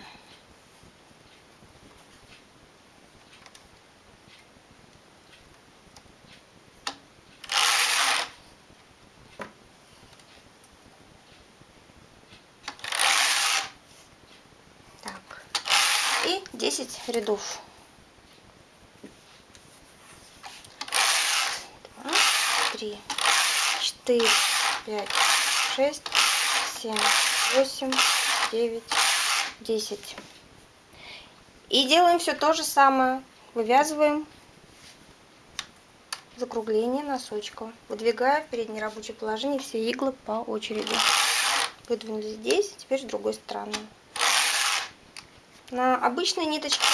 Так. И 10 рядов. Два, три, четыре, пять, шесть, семь, восемь, девять, десять. И делаем все то же самое. Вывязываем закругление носочка. Выдвигая в переднее рабочее положение все иглы по очереди. Выдвинули здесь, теперь с другой стороны. На обычной ниточке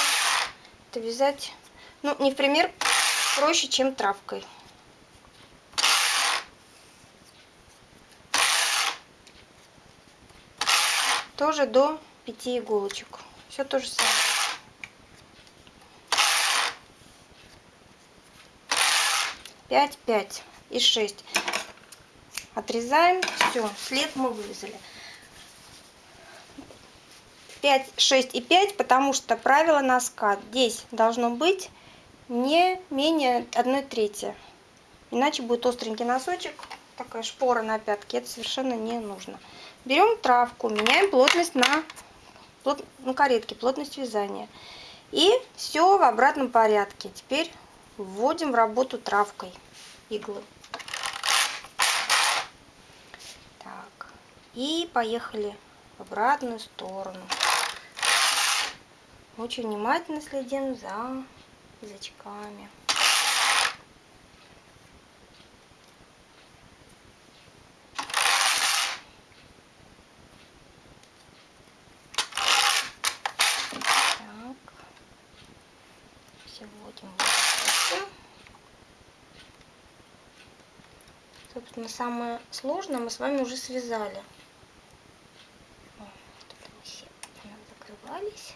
это вязать, ну, не в пример, проще, чем травкой. Тоже до 5 иголочек. Все то же самое. Пять, пять и шесть. Отрезаем. Все, след мы вырезали. 5, 6 и 5, потому что правило носка здесь должно быть не менее 1 трети. Иначе будет остренький носочек, такая шпора на пятке, это совершенно не нужно. Берем травку, меняем плотность на, плот, на каретке, плотность вязания. И все в обратном порядке. Теперь вводим в работу травкой иглы. Так, и поехали в обратную сторону. Очень внимательно следим за язычками. Собственно, самое сложное мы с вами уже связали. Вот все закрывались.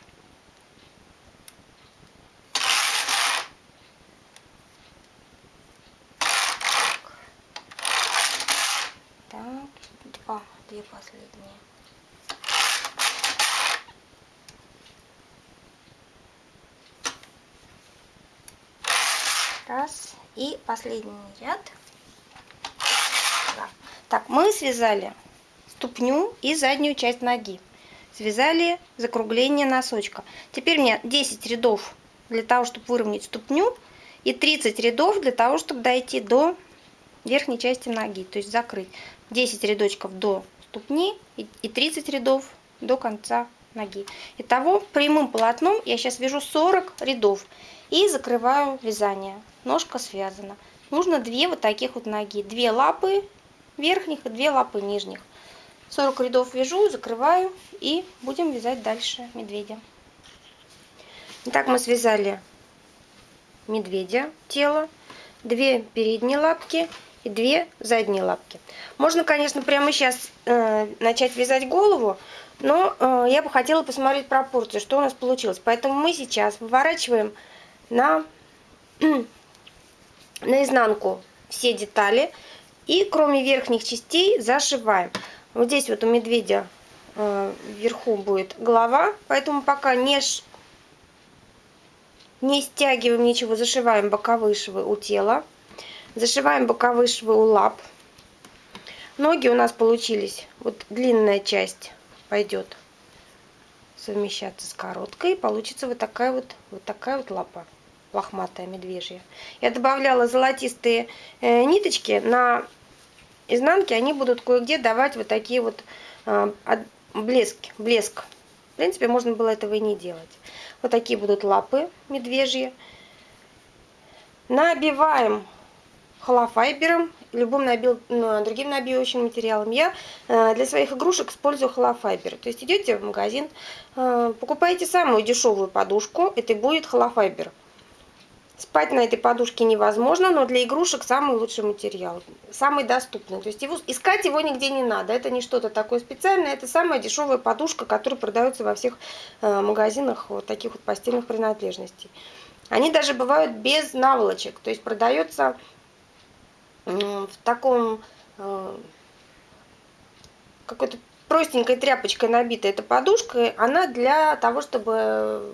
Так, два, две последние. Раз. И последний ряд. Так, мы связали ступню и заднюю часть ноги. Связали закругление носочка. Теперь мне 10 рядов для того, чтобы выровнять ступню. И 30 рядов для того, чтобы дойти до верхней части ноги. То есть закрыть 10 рядочков до ступни и 30 рядов до конца ноги. Итого прямым полотном я сейчас вяжу 40 рядов. И закрываю вязание. Ножка связана. Нужно две вот таких вот ноги. Две лапы верхних и две лапы нижних. 40 рядов вяжу, закрываю и будем вязать дальше медведя. Итак, мы связали медведя тело, две передние лапки и две задние лапки. Можно, конечно, прямо сейчас э, начать вязать голову, но э, я бы хотела посмотреть пропорции, что у нас получилось. Поэтому мы сейчас выворачиваем на, на изнанку все детали, и кроме верхних частей зашиваем. Вот здесь вот у медведя э, вверху будет голова, поэтому пока не, не стягиваем ничего, зашиваем боковые швы у тела. Зашиваем боковые швы у лап. Ноги у нас получились, вот длинная часть пойдет совмещаться с короткой, получится вот такая вот, вот такая вот лапа лохматая медвежья. Я добавляла золотистые э, ниточки на изнанки, они будут кое-где давать вот такие вот э, блески, блеск. В принципе, можно было этого и не делать. Вот такие будут лапы медвежьи. Набиваем холофайбером, любым набил, ну, другим набивающим материалом. Я э, для своих игрушек использую холофайбер. То есть идете в магазин, э, покупаете самую дешевую подушку, это будет холофайбер. Спать на этой подушке невозможно, но для игрушек самый лучший материал, самый доступный. То есть его, искать его нигде не надо. Это не что-то такое специальное, это самая дешевая подушка, которая продается во всех э, магазинах вот таких вот постельных принадлежностей. Они даже бывают без наволочек, то есть продается э, в таком э, какой-то простенькой тряпочкой набитая эта подушка. Она для того, чтобы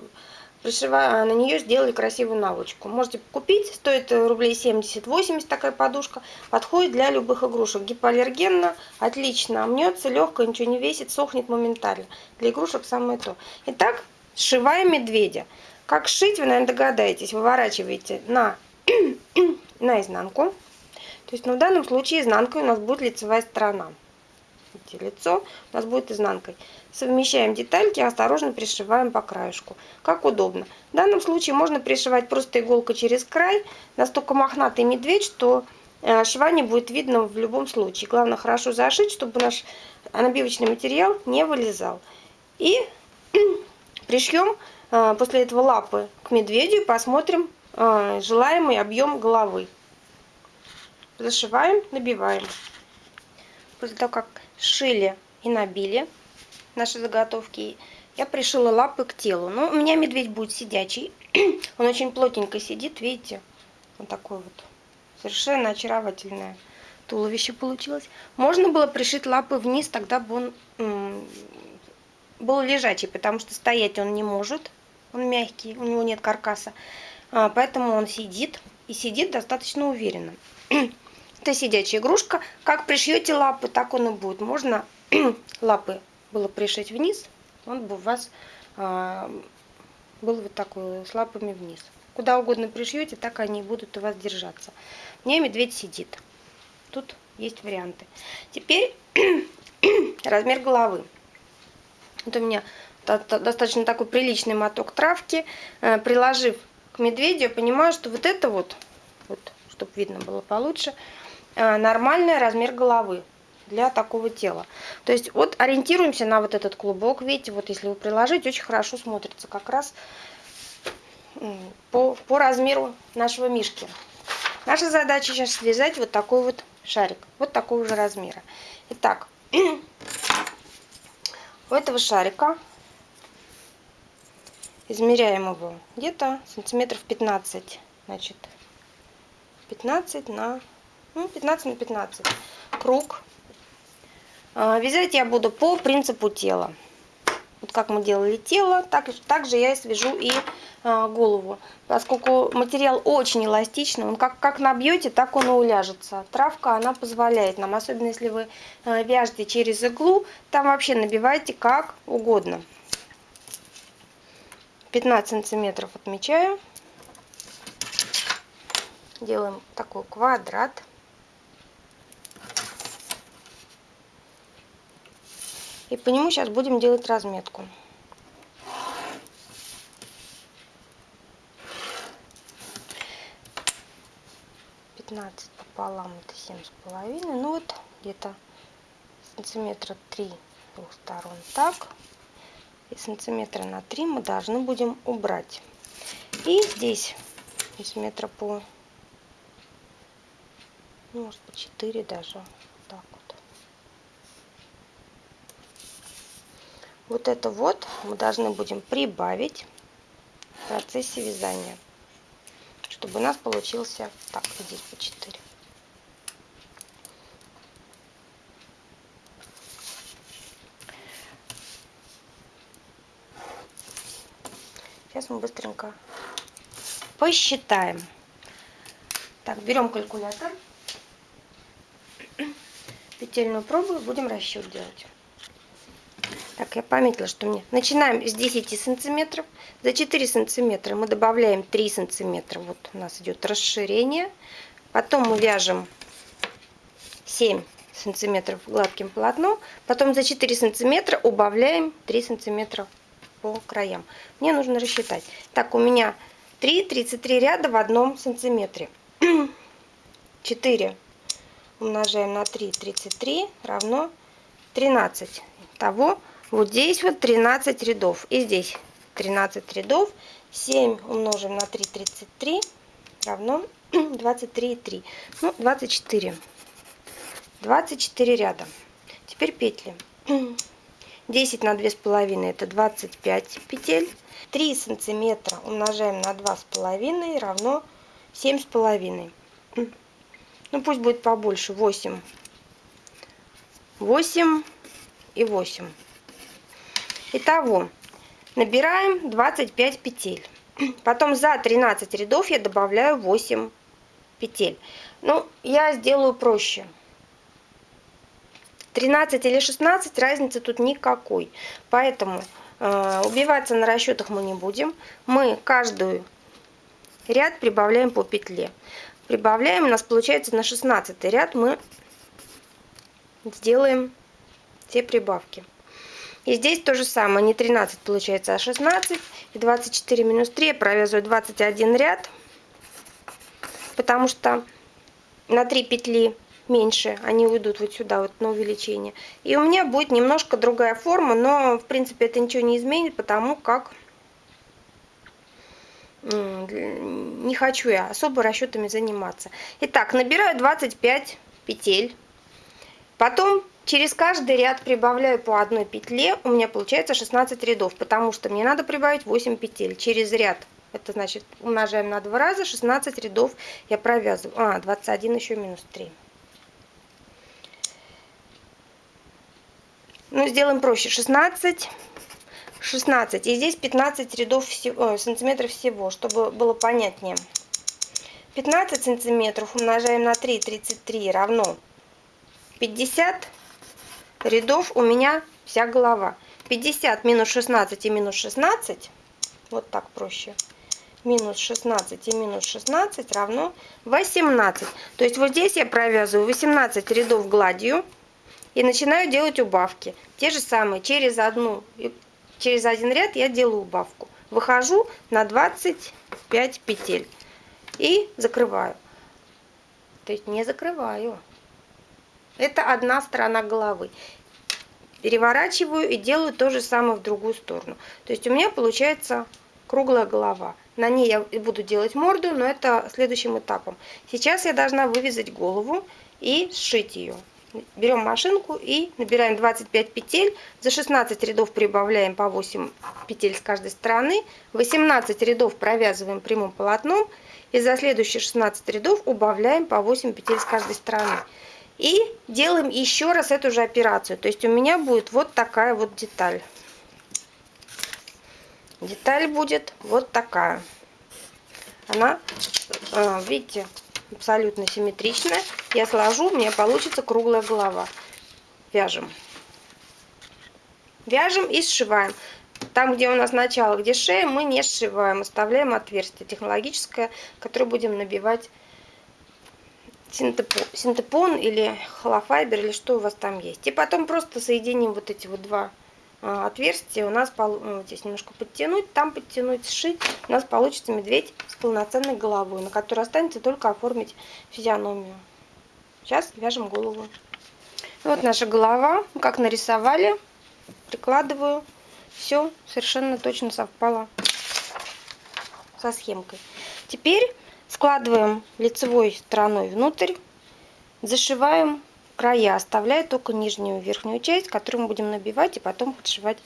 пришивая на нее сделали красивую наволочку. Можете купить, стоит рублей 70-80 такая подушка. Подходит для любых игрушек. Гипоаллергенно, отлично, мнется, легко, ничего не весит, сохнет моментально. Для игрушек самое то. Итак, сшиваем медведя. Как шить, вы, наверное, догадаетесь. Выворачиваете на, на изнанку. То есть, ну, в данном случае изнанкой у нас будет лицевая сторона. Смотрите, лицо у нас будет изнанкой. Совмещаем детальки, осторожно пришиваем по краешку. Как удобно. В данном случае можно пришивать просто иголкой через край. Настолько мохнатый медведь, что э, шва не будет видно в любом случае. Главное хорошо зашить, чтобы наш набивочный материал не вылезал. И пришьем э, после этого лапы к медведю и посмотрим э, желаемый объем головы. Зашиваем, набиваем. После того, как шили и набили наши заготовки, я пришила лапы к телу. Но ну, у меня медведь будет сидячий. Он очень плотненько сидит, видите? Вот такой вот. Совершенно очаровательное туловище получилось. Можно было пришить лапы вниз, тогда бы он был лежачий, потому что стоять он не может. Он мягкий, у него нет каркаса. А, поэтому он сидит и сидит достаточно уверенно. Это сидячая игрушка. Как пришьете лапы, так он и будет. Можно лапы было пришить вниз, он бы у вас а, был вот такой с лапами вниз. Куда угодно пришьете, так они будут у вас держаться. Мне медведь сидит. Тут есть варианты. Теперь размер головы. Вот у меня достаточно такой приличный моток травки. Э, приложив к медведю, я понимаю, что вот это вот, вот чтобы видно было получше, нормальный размер головы для такого тела. То есть вот ориентируемся на вот этот клубок. Видите, вот если вы приложить, очень хорошо смотрится как раз по, по размеру нашего мишки. Наша задача сейчас связать вот такой вот шарик, вот такого же размера. Итак, у этого шарика измеряем его где-то сантиметров 15, значит, 15 на ну, 15 на 15 круг. А, вязать я буду по принципу тела. Вот как мы делали тело, так, так же я свяжу и а, голову. Поскольку материал очень эластичный, он как, как набьете, так он и уляжется. Травка, она позволяет нам, особенно если вы а, вяжете через иглу, там вообще набивайте как угодно. 15 сантиметров отмечаю. Делаем такой квадрат. И по нему сейчас будем делать разметку. Пятнадцать пополам это семь с половиной. Ну вот где-то сантиметра три двух сторон так. И сантиметра на три мы должны будем убрать. И здесь сантиметра по, ну, может по 4 даже. Так вот. Это вот мы должны будем прибавить в процессе вязания, чтобы у нас получился, так, здесь по 4. Сейчас мы быстренько посчитаем. Так, берем калькулятор, петельную пробу будем расчет делать. Я пометила, что мне... Начинаем с 10 сантиметров. За 4 сантиметра мы добавляем 3 сантиметра. Вот у нас идет расширение. Потом мы вяжем 7 сантиметров гладким полотном. Потом за 4 сантиметра убавляем 3 сантиметра по краям. Мне нужно рассчитать. Так, у меня 3, 33 ряда в одном сантиметре. 4 умножаем на 3, 33 равно 13. Того вот здесь вот 13 рядов. И здесь 13 рядов. 7 умножим на 3, 33 равно 23,3. Ну, 24. 24 ряда. Теперь петли. 10 на 2,5 это 25 петель. 3 сантиметра умножаем на 2,5 равно 7,5. Ну пусть будет побольше. 8. 8 и 8. Итого, набираем 25 петель. Потом за 13 рядов я добавляю 8 петель. Ну, я сделаю проще. 13 или 16, разницы тут никакой. Поэтому э, убиваться на расчетах мы не будем. Мы каждую ряд прибавляем по петле. Прибавляем, у нас получается на 16 ряд мы сделаем все прибавки. И здесь то же самое, не 13 получается, а 16. И 24 минус 3 я провязываю 21 ряд, потому что на 3 петли меньше, они уйдут вот сюда, вот на увеличение. И у меня будет немножко другая форма, но в принципе это ничего не изменит, потому как не хочу я особо расчетами заниматься. Итак, набираю 25 петель. Потом через каждый ряд прибавляю по одной петле. У меня получается 16 рядов, потому что мне надо прибавить 8 петель через ряд. Это значит умножаем на 2 раза, 16 рядов я провязываю. А, 21 еще минус 3. Ну, сделаем проще. 16, 16. И здесь 15 рядов всего, сантиметров всего, чтобы было понятнее. 15 сантиметров умножаем на 3, 33 равно 50 рядов у меня вся голова. 50 минус 16 и минус 16, вот так проще, минус 16 и минус 16 равно 18. То есть вот здесь я провязываю 18 рядов гладью, и начинаю делать убавки. Те же самые, через одну, через один ряд я делаю убавку. Выхожу на 25 петель и закрываю. То есть не закрываю. Это одна сторона головы. Переворачиваю и делаю то же самое в другую сторону. То есть у меня получается круглая голова. На ней я буду делать морду, но это следующим этапом. Сейчас я должна вывязать голову и сшить ее берем машинку и набираем 25 петель. За 16 рядов прибавляем по 8 петель с каждой стороны. 18 рядов провязываем прямым полотном. И за следующие 16 рядов убавляем по 8 петель с каждой стороны. И делаем еще раз эту же операцию. То есть у меня будет вот такая вот деталь. Деталь будет вот такая. Она, э, видите, абсолютно симметричная. Я сложу, у меня получится круглая голова. Вяжем. Вяжем и сшиваем. Там, где у нас начало, где шея, мы не сшиваем, оставляем отверстие технологическое, которое будем набивать синтепон, или холофайбер, или что у вас там есть. И потом просто соединим вот эти вот два а, отверстия. У нас ну, здесь немножко подтянуть, там подтянуть, сшить. У нас получится медведь с полноценной головой, на которой останется только оформить физиономию. Сейчас вяжем голову. Вот наша голова, как нарисовали, прикладываю. Все совершенно точно совпало со схемкой. Теперь складываем лицевой стороной внутрь, зашиваем края, оставляя только нижнюю верхнюю часть, которую мы будем набивать и потом подшивать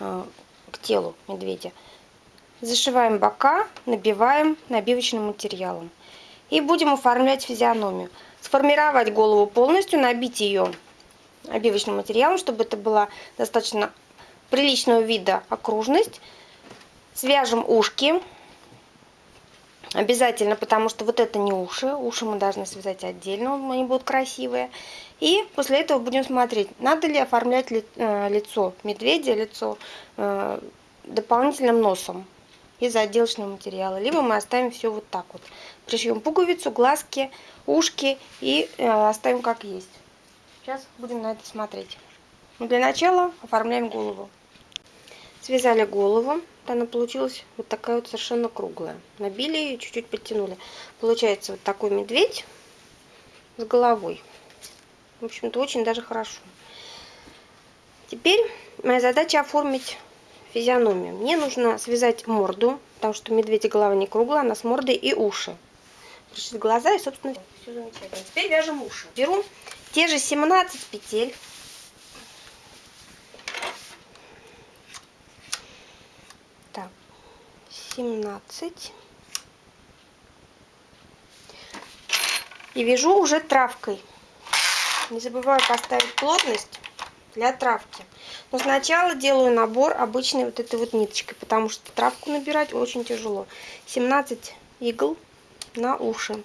э, к телу медведя. Зашиваем бока, набиваем набивочным материалом. И будем оформлять физиономию. Сформировать голову полностью, набить ее обивочным материалом, чтобы это была достаточно приличного вида окружность. Свяжем ушки. Обязательно, потому что вот это не уши. Уши мы должны связать отдельно, они будут красивые. И после этого будем смотреть, надо ли оформлять э, лицо медведя, лицо э, дополнительным носом из отделочного материала. Либо мы оставим все вот так вот. Пришьем пуговицу, глазки, ушки и э, оставим как есть. Сейчас будем на это смотреть. Но для начала оформляем голову. Связали голову она получилась вот такая вот совершенно круглая. Набили ее, чуть-чуть подтянули. Получается вот такой медведь с головой. В общем-то, очень даже хорошо. Теперь моя задача оформить физиономию. Мне нужно связать морду, потому что медведя голова не круглая, она с мордой и уши. Пришить глаза и, собственно, все замечательно. Теперь вяжем уши. Беру те же 17 петель 17. И вяжу уже травкой. Не забываю поставить плотность для травки. Но сначала делаю набор обычной вот этой вот ниточкой, потому что травку набирать очень тяжело. 17 игл на уши.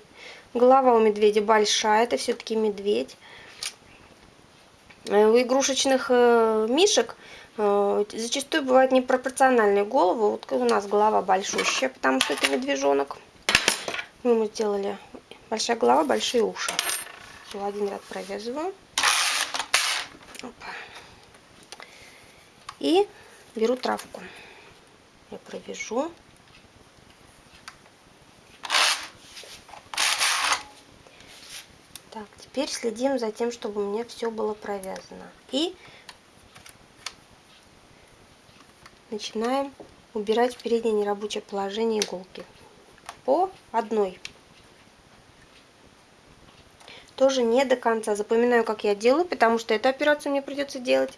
Голова у медведя большая, это все-таки медведь. Э, у игрушечных э, мишек зачастую бывает непропорциональные головы. Вот у нас голова большущая, потому что это медвежонок. Мы ему сделали большая голова, большие уши. Все, один ряд провязываю. Опа. И беру травку. Я провяжу. Так, теперь следим за тем, чтобы у меня все было провязано. И начинаем убирать в переднее нерабочее положение иголки. По одной. Тоже не до конца. Запоминаю, как я делаю, потому что эту операцию мне придется делать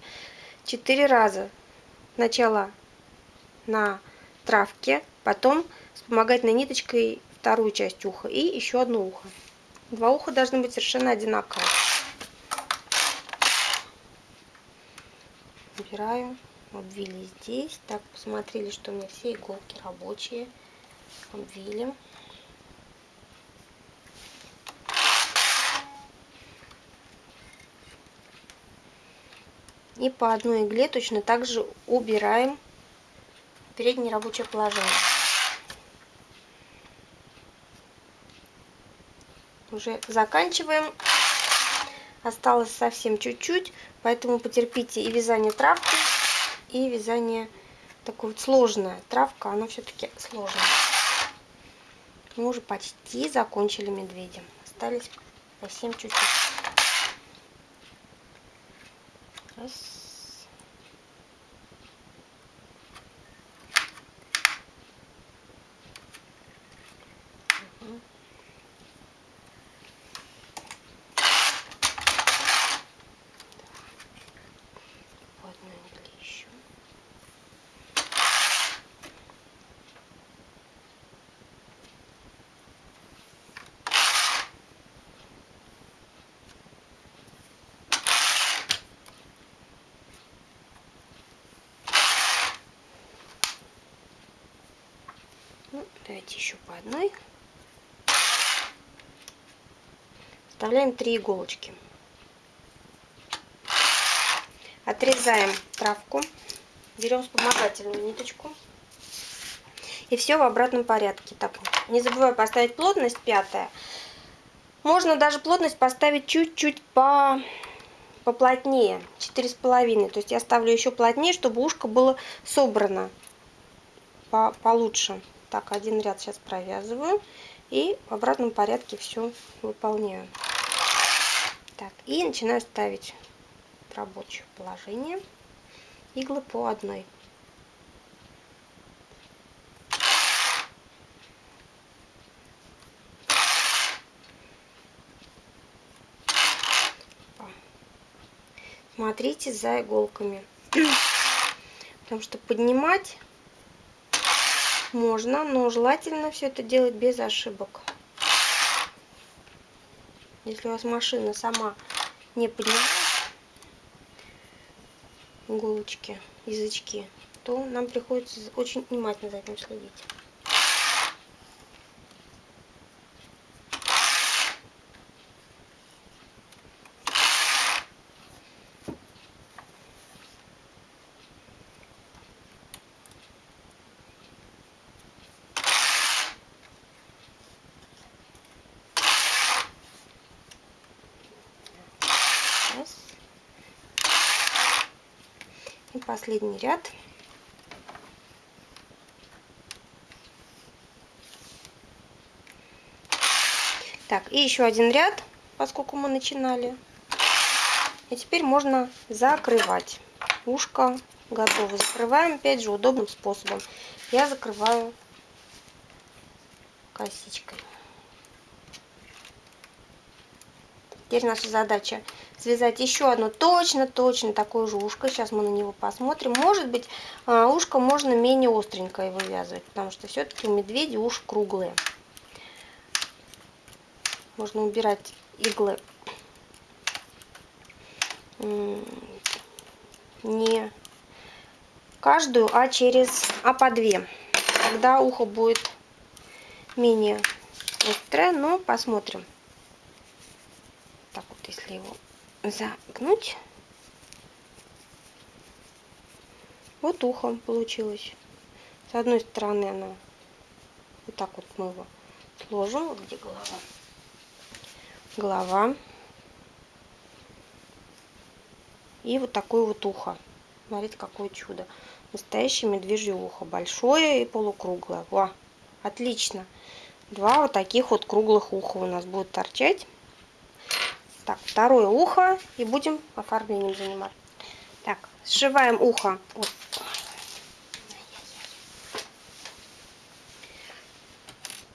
4 раза. Сначала на травке, потом вспомогательной ниточкой вторую часть уха и еще одно ухо. Два уха должны быть совершенно одинаковые. Убираю, обвили здесь. Так, посмотрели, что у меня все иголки рабочие. Обвили. И по одной игле точно так же убираем переднее рабочее положение. Уже заканчиваем. Осталось совсем чуть-чуть, поэтому потерпите и вязание травки, и вязание такое вот сложное. Травка, она все-таки сложная. Мы уже почти закончили медведем. Остались совсем чуть-чуть. Раз. Угу. Вот на еще. Ну, давайте еще по одной. Вставляем три иголочки. Отрезаем травку. Берем вспомогательную ниточку. И все в обратном порядке. Так, не забываю поставить плотность пятая. Можно даже плотность поставить чуть-чуть по поплотнее, четыре с половиной. То есть я ставлю еще плотнее, чтобы ушко было собрано по получше. Так, один ряд сейчас провязываю. И в обратном порядке все выполняю. Так, и начинаю ставить в рабочее положение иглы по одной. Смотрите за иголками. Потому что поднимать можно, но желательно все это делать без ошибок. Если у вас машина сама не поднимает иголочки, язычки, то нам приходится очень внимательно за этим следить. Раз. И последний ряд. Так, и еще один ряд, поскольку мы начинали. И теперь можно закрывать. Ушко готово. Закрываем, опять же, удобным способом. Я закрываю косичкой. Теперь наша задача связать еще одно точно-точно такое же ушко. Сейчас мы на него посмотрим. Может быть, а, ушко можно менее остренькое вывязывать, потому что все-таки у медведя уши круглые. Можно убирать иглы не каждую, а через, а по две. Тогда ухо будет менее острое, но посмотрим если его загнуть, вот ухо получилось. С одной стороны оно, вот так вот мы его сложим, вот где голова. Голова. И вот такое вот ухо. Смотрите, какое чудо. Настоящее медвежье ухо. Большое и полукруглое. Во, отлично. Два вот таких вот круглых уха у нас будут торчать. Так, второе ухо. И будем оформлением заниматься. Так, сшиваем ухо. Вот.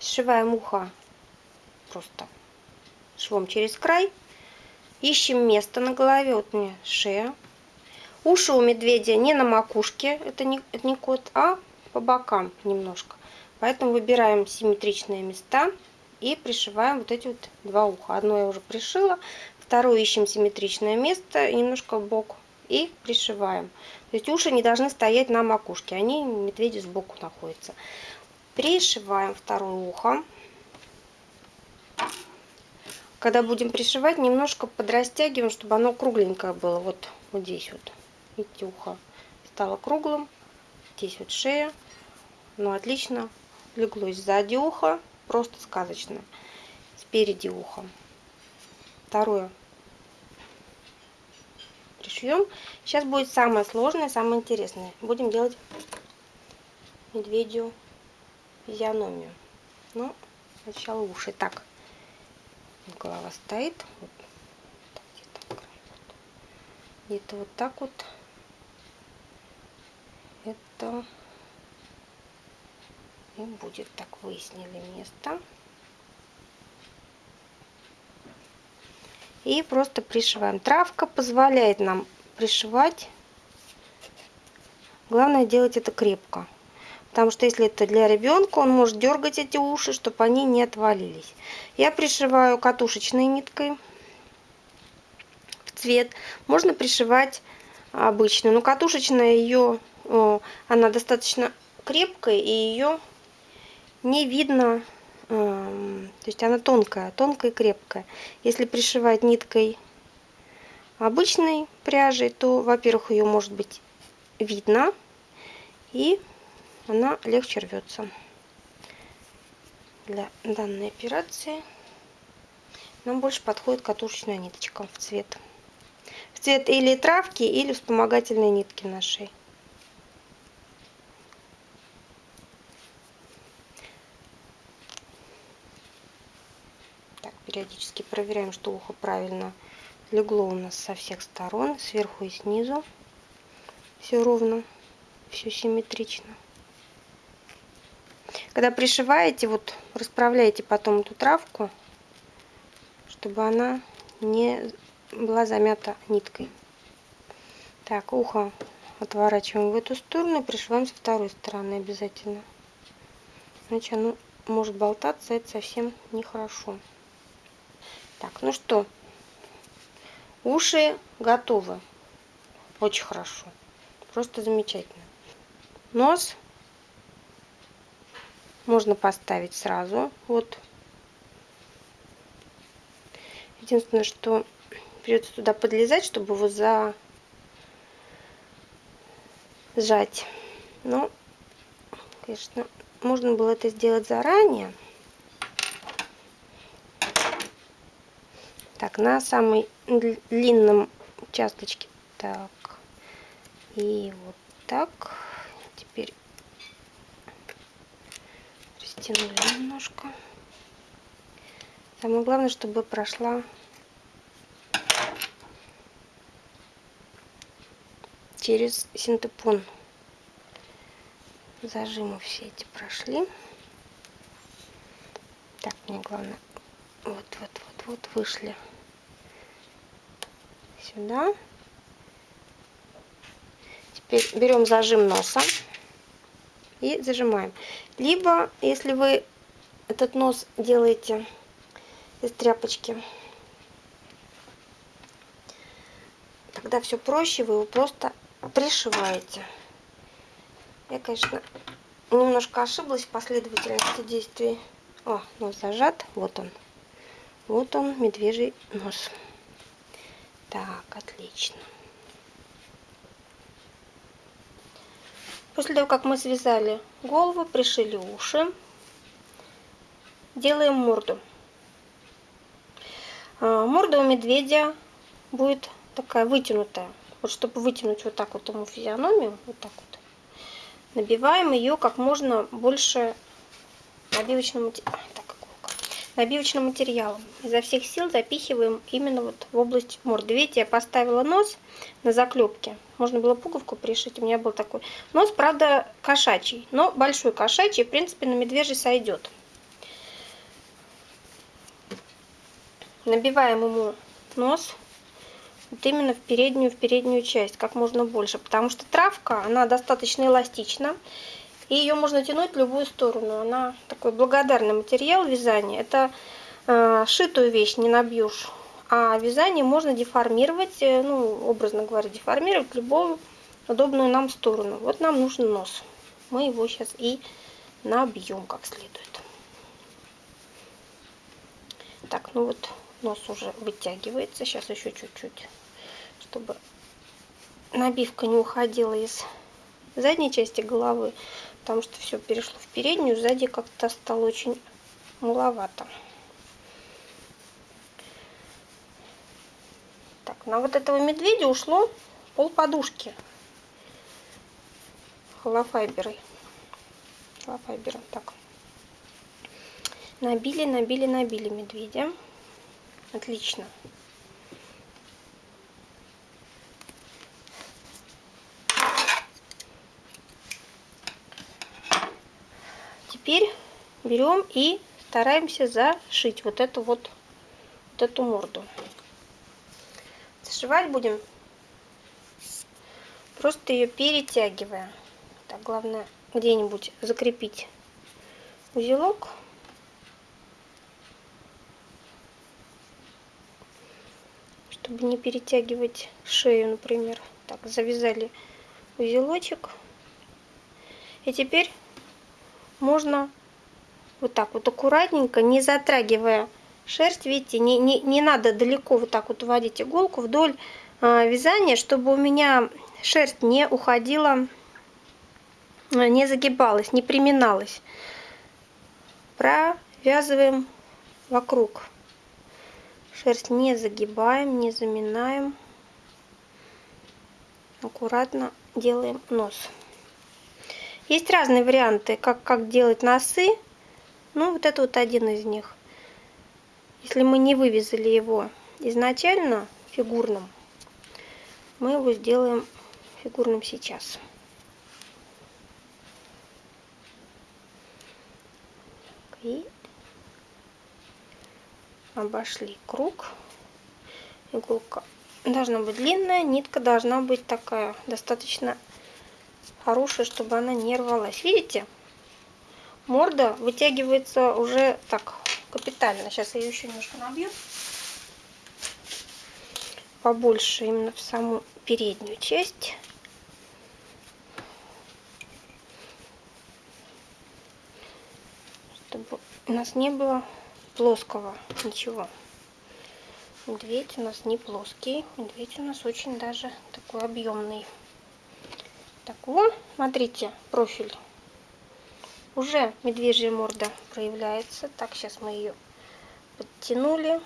Сшиваем ухо просто швом через край. Ищем место на голове. Вот меня шея. Уши у медведя не на макушке, это не, это не кот, а по бокам немножко. Поэтому выбираем симметричные места и пришиваем вот эти вот два уха. Одно я уже пришила, второе ищем симметричное место, немножко бок и пришиваем. То есть уши не должны стоять на макушке, они медведи сбоку находятся. Пришиваем второе ухо. Когда будем пришивать, немножко подрастягиваем, чтобы оно кругленькое было. Вот, вот здесь вот. Видите, ухо стало круглым. Здесь вот шея. Ну, отлично леглось сзади уха. Просто сказочно. Спереди уха. Второе. Пришьем. Сейчас будет самое сложное, самое интересное. Будем делать медведю физиономию. Ну, сначала уши. Так, голова стоит. Вот. Где-то вот так вот это и будет так выяснили место. И просто пришиваем. Травка позволяет нам пришивать. Главное делать это крепко. Потому что если это для ребенка он может дергать эти уши чтобы они не отвалились. Я пришиваю катушечной ниткой в цвет. Можно пришивать обычную но катушечная ее она достаточно крепкая, и ее не видно, эм, то есть она тонкая, тонкая и крепкая. Если пришивать ниткой обычной пряжей, то, во-первых, ее может быть видно, и она легче рвется. Для данной операции нам больше подходит катушечная ниточка в цвет. В цвет или травки, или вспомогательной нитки нашей. Периодически проверяем, что ухо правильно легло у нас со всех сторон, сверху и снизу. Все ровно, все симметрично. Когда пришиваете, вот расправляете потом эту травку, чтобы она не была замята ниткой. Так, ухо отворачиваем в эту сторону и пришиваем со второй стороны обязательно. Иначе оно может болтаться, это совсем нехорошо. Так, ну что, уши готовы. Очень хорошо. Просто замечательно. Нос можно поставить сразу. Вот. Единственное, что придется туда подлезать, чтобы его за сжать. Но, конечно, можно было это сделать заранее. Так, на самой длинном участочке. Так. И вот так. Теперь растянули немножко. Самое главное, чтобы прошла через синтепон. Зажимы все эти прошли. Так, мне главное вот, вот, вот, вот вышли сюда. Теперь берем зажим носа и зажимаем. Либо, если вы этот нос делаете из тряпочки, тогда все проще, вы его просто пришиваете. Я, конечно, немножко ошиблась в последовательности действий. О, нос зажат, вот он. Вот он, медвежий нос. Так, отлично. После того, как мы связали голову, пришили уши, делаем морду. А, морда у медведя будет такая вытянутая. вот чтобы вытянуть вот так вот ему физиономию, вот так вот, набиваем ее как можно больше набивочным, так, набивочным материалом. Изо всех сил запихиваем именно вот в область морды. Видите, я поставила нос на заклепке. Можно было пуговку пришить, у меня был такой. Нос, правда, кошачий, но большой кошачий, в принципе, на медвежий сойдет. Набиваем ему нос вот именно в переднюю, в переднюю часть, как можно больше, потому что травка, она достаточно эластична, и ее можно тянуть в любую сторону. Она такой благодарный материал вязания. Это э, шитую вещь не набьешь, а вязание можно деформировать, э, ну, образно говоря, деформировать в любую удобную нам сторону. Вот нам нужен нос. Мы его сейчас и набьем как следует. Так, ну вот нос уже вытягивается. Сейчас еще чуть-чуть чтобы набивка не уходила из задней части головы, потому что все перешло в переднюю, сзади как-то стало очень маловато. Так, на вот этого медведя ушло пол подушки холофайберой. Холофайбером. Так. Набили, набили, набили медведя. Отлично. Теперь берем и стараемся зашить вот эту вот, вот эту морду. Зашивать будем просто ее перетягивая. Так, главное где-нибудь закрепить узелок. Чтобы не перетягивать шею, например. Так, завязали узелочек. И теперь можно вот так вот аккуратненько, не затрагивая шерсть, видите, не, не, не надо далеко вот так вот уводить иголку вдоль э, вязания, чтобы у меня шерсть не уходила, а, не загибалась, не приминалась. Провязываем вокруг. Шерсть не загибаем, не заминаем. Аккуратно делаем нос. Есть разные варианты, как, как делать носы. Ну, вот это вот один из них. Если мы не вывязали его изначально фигурным, мы его сделаем фигурным сейчас. И обошли круг. Иголка должна быть длинная, нитка должна быть такая, достаточно хорошая, чтобы она не рвалась. Видите? Морда вытягивается уже так капитально. Сейчас я ее еще немножко набью. Побольше именно в саму переднюю часть. Чтобы у нас не было плоского ничего. Медведь у нас не плоский. Медведь у нас очень даже такой объемный. Так, вот, смотрите, профиль. Уже медвежья морда проявляется. Так, сейчас мы ее подтянули.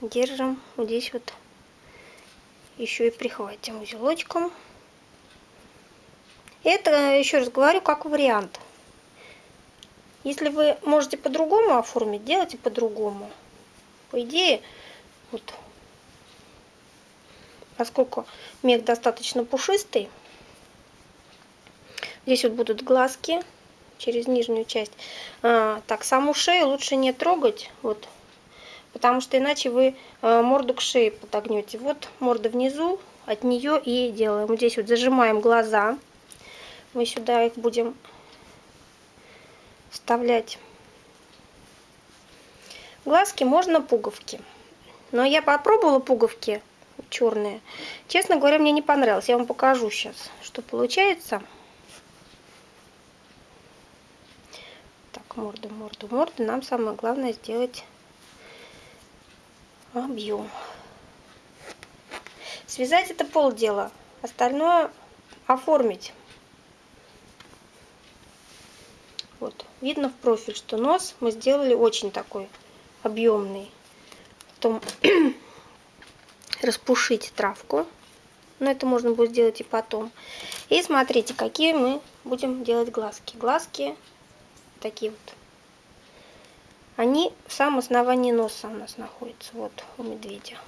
Держим здесь вот. Еще и прихватим узелочком. Это, еще раз говорю, как вариант. Если вы можете по-другому оформить, делайте по-другому. По идее, вот поскольку мех достаточно пушистый. Здесь вот будут глазки через нижнюю часть. А, так, саму шею лучше не трогать, вот, потому что иначе вы а, морду к шее подогнете. Вот морда внизу, от нее и делаем. здесь вот зажимаем глаза. Мы сюда их будем вставлять. Глазки можно пуговки. Но я попробовала пуговки черные. Честно говоря, мне не понравилось. Я вам покажу сейчас, что получается. Так, морду, морду, морду. Нам самое главное сделать объем. Связать это полдела. Остальное оформить. Вот, видно в профиль, что нос мы сделали очень такой объемный. Потом распушить травку. Но это можно будет сделать и потом. И смотрите, какие мы будем делать глазки. Глазки такие вот. Они в самом основании носа у нас находятся. Вот у медведя.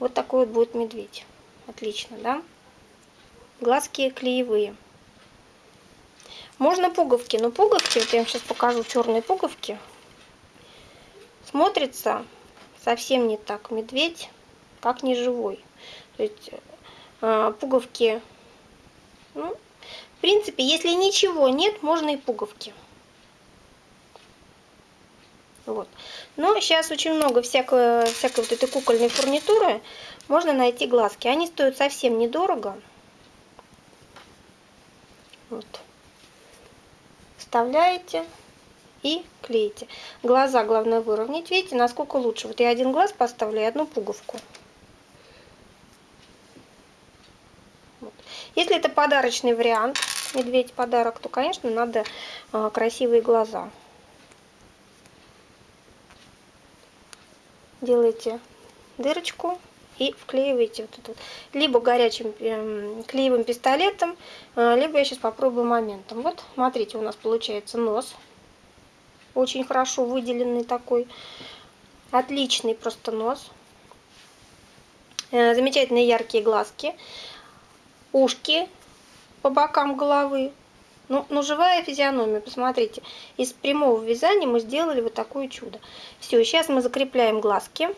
Вот такой вот будет медведь. Отлично, да? Глазки клеевые. Можно пуговки, но пуговки, вот я вам сейчас покажу черные пуговки, смотрится совсем не так медведь, как не живой. То есть э, пуговки, ну, в принципе, если ничего нет, можно и пуговки. Вот. Но сейчас очень много всякой, всякой вот этой кукольной фурнитуры. Можно найти глазки. Они стоят совсем недорого. Вот. Вставляете и клеите. Глаза главное выровнять. Видите, насколько лучше. Вот я один глаз поставлю и одну пуговку. Вот. Если это подарочный вариант, медведь подарок, то, конечно, надо э, красивые глаза. Делаете дырочку и вклеиваете вот этот либо горячим эм, клеевым пистолетом, э, либо я сейчас попробую моментом. Вот, смотрите, у нас получается нос очень хорошо выделенный такой. Отличный просто нос. Э, замечательные яркие глазки. Ушки по бокам головы. Ну, ну, живая физиономия, посмотрите. Из прямого вязания мы сделали вот такое чудо. Все, сейчас мы закрепляем глазки.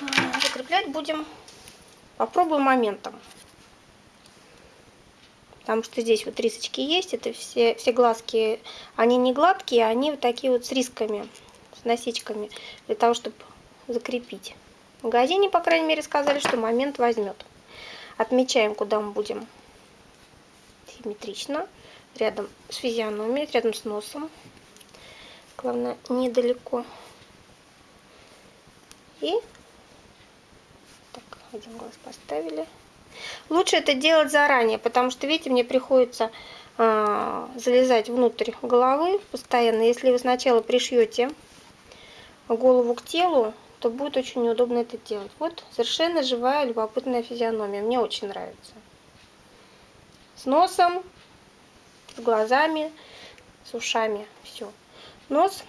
А, закреплять будем, попробуем моментом потому что здесь вот рисочки есть, это все, все глазки, они не гладкие, они вот такие вот с рисками, с носичками, для того, чтобы закрепить. В магазине, по крайней мере, сказали, что момент возьмет. Отмечаем, куда мы будем симметрично, рядом с физиономией, рядом с носом. Главное, недалеко. И так, один глаз поставили. Лучше это делать заранее, потому что, видите, мне приходится э, залезать внутрь головы постоянно. Если вы сначала пришьете голову к телу, то будет очень неудобно это делать. Вот совершенно живая, любопытная физиономия. Мне очень нравится. С носом, с глазами, с ушами. Все. Нос.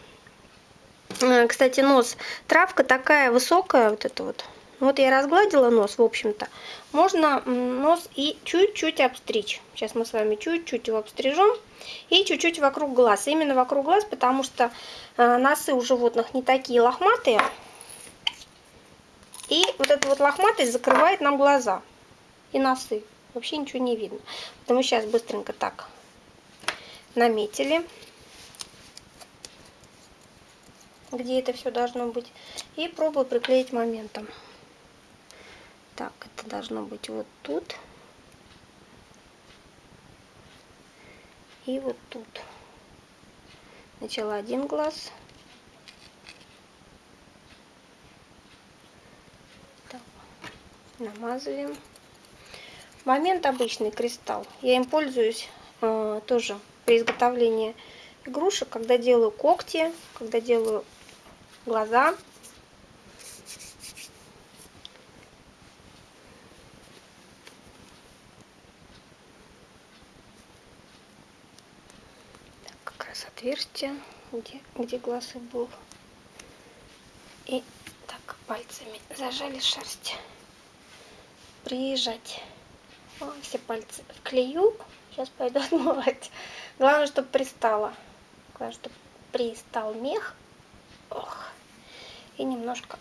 А, кстати, нос. Травка такая высокая, вот эта вот вот я разгладила нос, в общем-то. Можно нос и чуть-чуть обстричь. Сейчас мы с вами чуть-чуть его обстрижем. И чуть-чуть вокруг глаз. Именно вокруг глаз, потому что э, носы у животных не такие лохматые. И вот эта вот лохматость закрывает нам глаза и носы. Вообще ничего не видно. Поэтому сейчас быстренько так наметили. где это все должно быть. И пробую приклеить моментом. Так, это должно быть вот тут. И вот тут. Сначала один глаз. Намазываем. Момент обычный кристалл. Я им пользуюсь э, тоже при изготовлении игрушек, когда делаю когти, когда делаю глаза. отверстие, где, где глаз и был. И так пальцами зажали шерсть. Приезжать. О, все пальцы вклею. Сейчас пойду отмывать. Главное, чтобы пристало. Главное, чтобы пристал мех. Ох. И немножко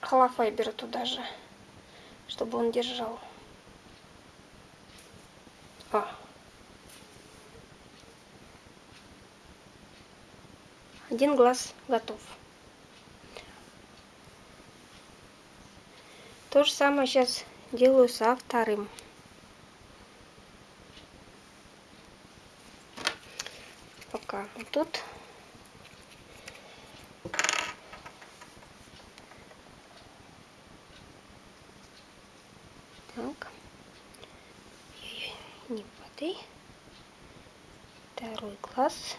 холофайбера туда же, чтобы он держал. О. Один глаз готов. То же самое сейчас делаю со вторым. Пока вот тут. Так. Не падай. Второй глаз.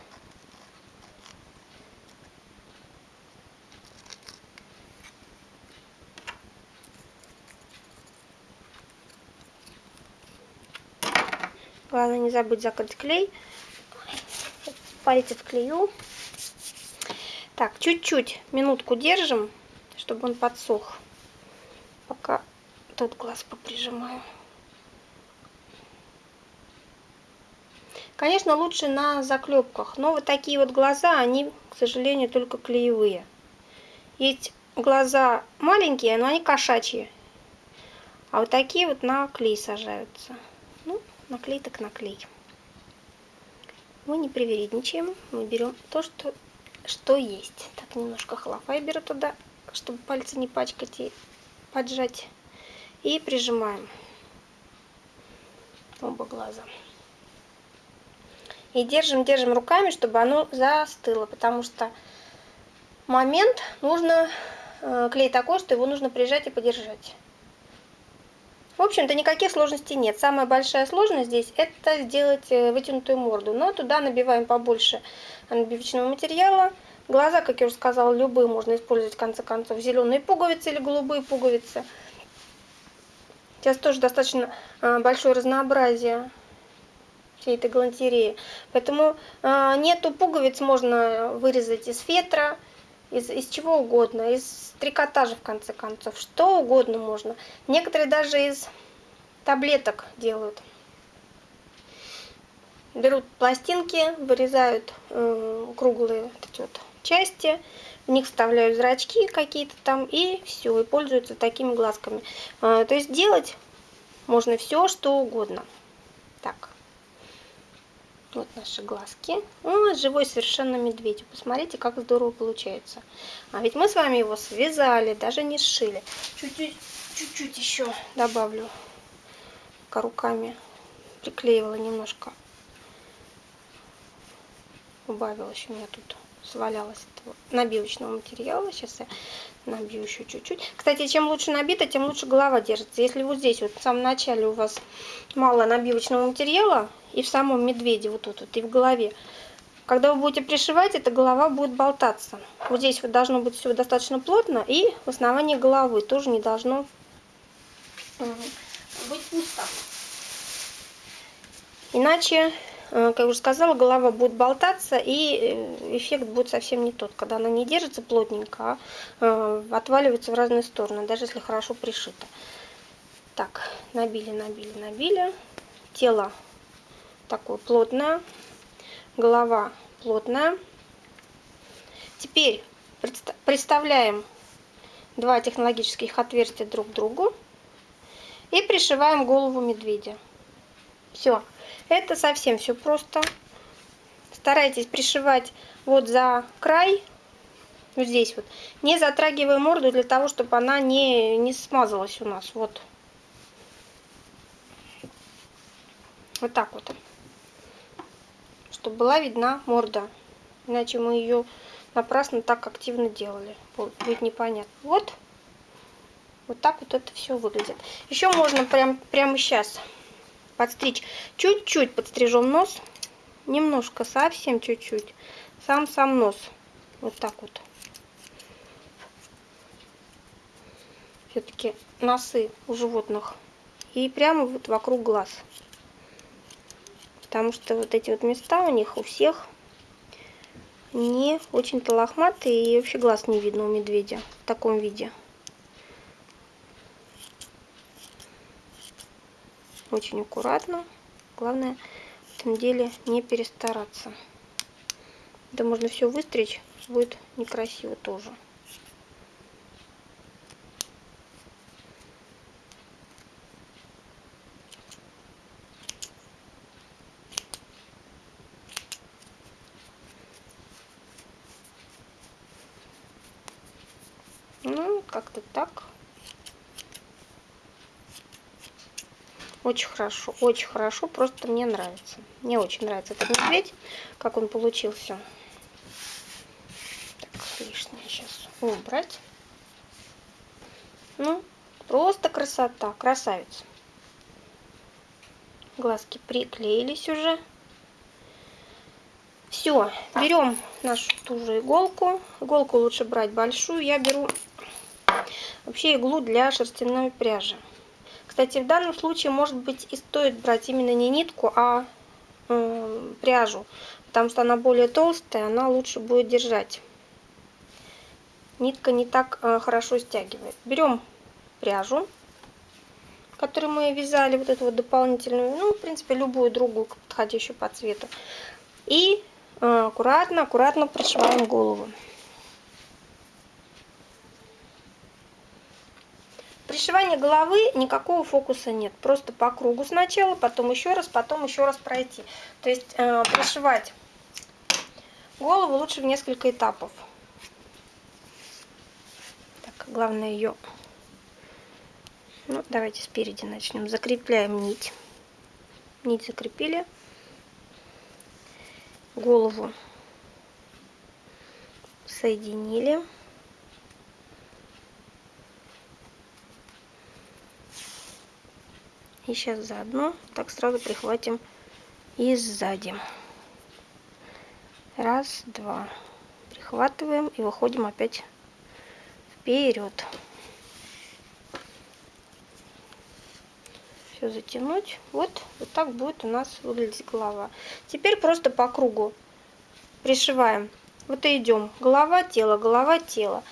Главное не забыть закрыть клей. Пальцы вклею. Так, чуть-чуть минутку держим, чтобы он подсох. Пока тот глаз поприжимаю. Конечно, лучше на заклепках, но вот такие вот глаза, они, к сожалению, только клеевые. Есть глаза маленькие, но они кошачьи. А вот такие вот на клей сажаются. Ну, на клей так на клей. Мы не привередничаем, мы берем то, что, что есть. Так, немножко беру туда, чтобы пальцы не пачкать и поджать. И прижимаем оба глаза. И держим, держим руками, чтобы оно застыло, потому что момент нужно, э, клей такой, что его нужно прижать и подержать. В общем-то, никаких сложностей нет. Самая большая сложность здесь это сделать э, вытянутую морду. Но туда набиваем побольше набивочного материала. Глаза, как я уже сказала, любые можно использовать в конце концов. Зеленые пуговицы или голубые пуговицы. Сейчас тоже достаточно э, большое разнообразие всей этой галантереи. Поэтому э, нету пуговиц можно вырезать из фетра, из, из чего угодно, из трикотажа в конце концов, что угодно можно. Некоторые даже из таблеток делают. Берут пластинки, вырезают э, круглые вот эти вот части, в них вставляют зрачки какие-то там и все, и пользуются такими глазками. Э, то есть делать можно все, что угодно. Так. Вот наши глазки. О, живой совершенно медведь. Посмотрите, как здорово получается. А ведь мы с вами его связали, даже не сшили. Чуть-чуть, еще добавлю. Руками приклеивала немножко. Убавилось у меня тут свалялось этого набивочного материала. Сейчас я набью еще чуть-чуть. Кстати, чем лучше набито, тем лучше голова держится. Если вот здесь вот в самом начале у вас мало набивочного материала, и в самом медведе, вот тут вот, и в голове. Когда вы будете пришивать, эта голова будет болтаться. Вот здесь вот должно быть все достаточно плотно, и в основании головы тоже не должно быть пусто. Иначе, э, как я уже сказала, голова будет болтаться, и э, эффект будет совсем не тот. Когда она не держится плотненько, а э, отваливается в разные стороны, даже если хорошо пришито. Так, набили, набили, набили. Тело такое плотное, голова плотная. Теперь представляем два технологических отверстия друг к другу и пришиваем голову медведя. Все, это совсем все просто. Старайтесь пришивать вот за край, вот здесь вот, не затрагивая морду для того, чтобы она не, не смазалась у нас. Вот. Вот так вот чтобы была видна морда. Иначе мы ее напрасно так активно делали. Будет непонятно. Вот. Вот так вот это все выглядит. Еще можно прям, прямо сейчас подстричь. Чуть-чуть подстрижем нос. Немножко, совсем чуть-чуть. Сам-сам нос. Вот так вот. Все-таки носы у животных. И прямо вот вокруг глаз. Потому что вот эти вот места у них у всех не очень-то лохматые. И вообще глаз не видно у медведя в таком виде. Очень аккуратно. Главное в этом деле не перестараться. Это можно все выстричь, будет некрасиво тоже. Ну, как-то так. Очень хорошо, очень хорошо, просто мне нравится. Мне очень нравится этот медведь, как он получился. Так, лишнее сейчас убрать. Ну, просто красота, красавица. Глазки приклеились уже. Все, берем нашу ту же иголку. Иголку лучше брать большую. Я беру вообще иглу для шерстяной пряжи. Кстати, в данном случае, может быть, и стоит брать именно не нитку, а э, пряжу, потому что она более толстая, она лучше будет держать. Нитка не так э, хорошо стягивает. Берем пряжу, которую мы вязали, вот эту вот дополнительную, ну, в принципе, любую другую, подходящую по цвету. И э, аккуратно, аккуратно пришиваем голову. Пришивание головы никакого фокуса нет. Просто по кругу сначала, потом еще раз, потом еще раз пройти. То есть э, пришивать голову лучше в несколько этапов. Так, главное ее... Ну, давайте спереди начнем. Закрепляем нить. Нить закрепили. Голову соединили. И сейчас заодно так сразу прихватим и сзади. Раз, два. Прихватываем и выходим опять вперед. Все затянуть. Вот, вот так будет у нас выглядеть голова. Теперь просто по кругу пришиваем. Вот и идем. Голова, тело, голова, тело.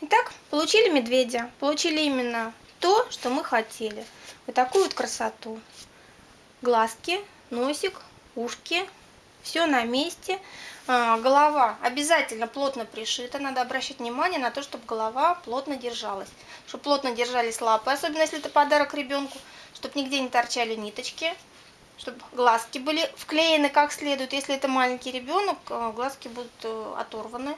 Итак, получили медведя. Получили именно то, что мы хотели. Вот такую вот красоту. Глазки, носик, ушки, все на месте. А, голова обязательно плотно пришита. Надо обращать внимание на то, чтобы голова плотно держалась. Чтобы плотно держались лапы, особенно если это подарок ребенку. Чтобы нигде не торчали ниточки. Чтобы глазки были вклеены как следует. Если это маленький ребенок, а, глазки будут э, оторваны.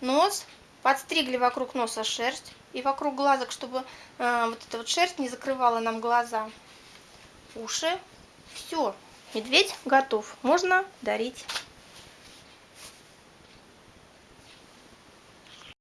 Нос подстригли вокруг носа шерсть и вокруг глазок, чтобы э, вот эта вот шерсть не закрывала нам глаза. Уши. Все, медведь готов. Можно дарить.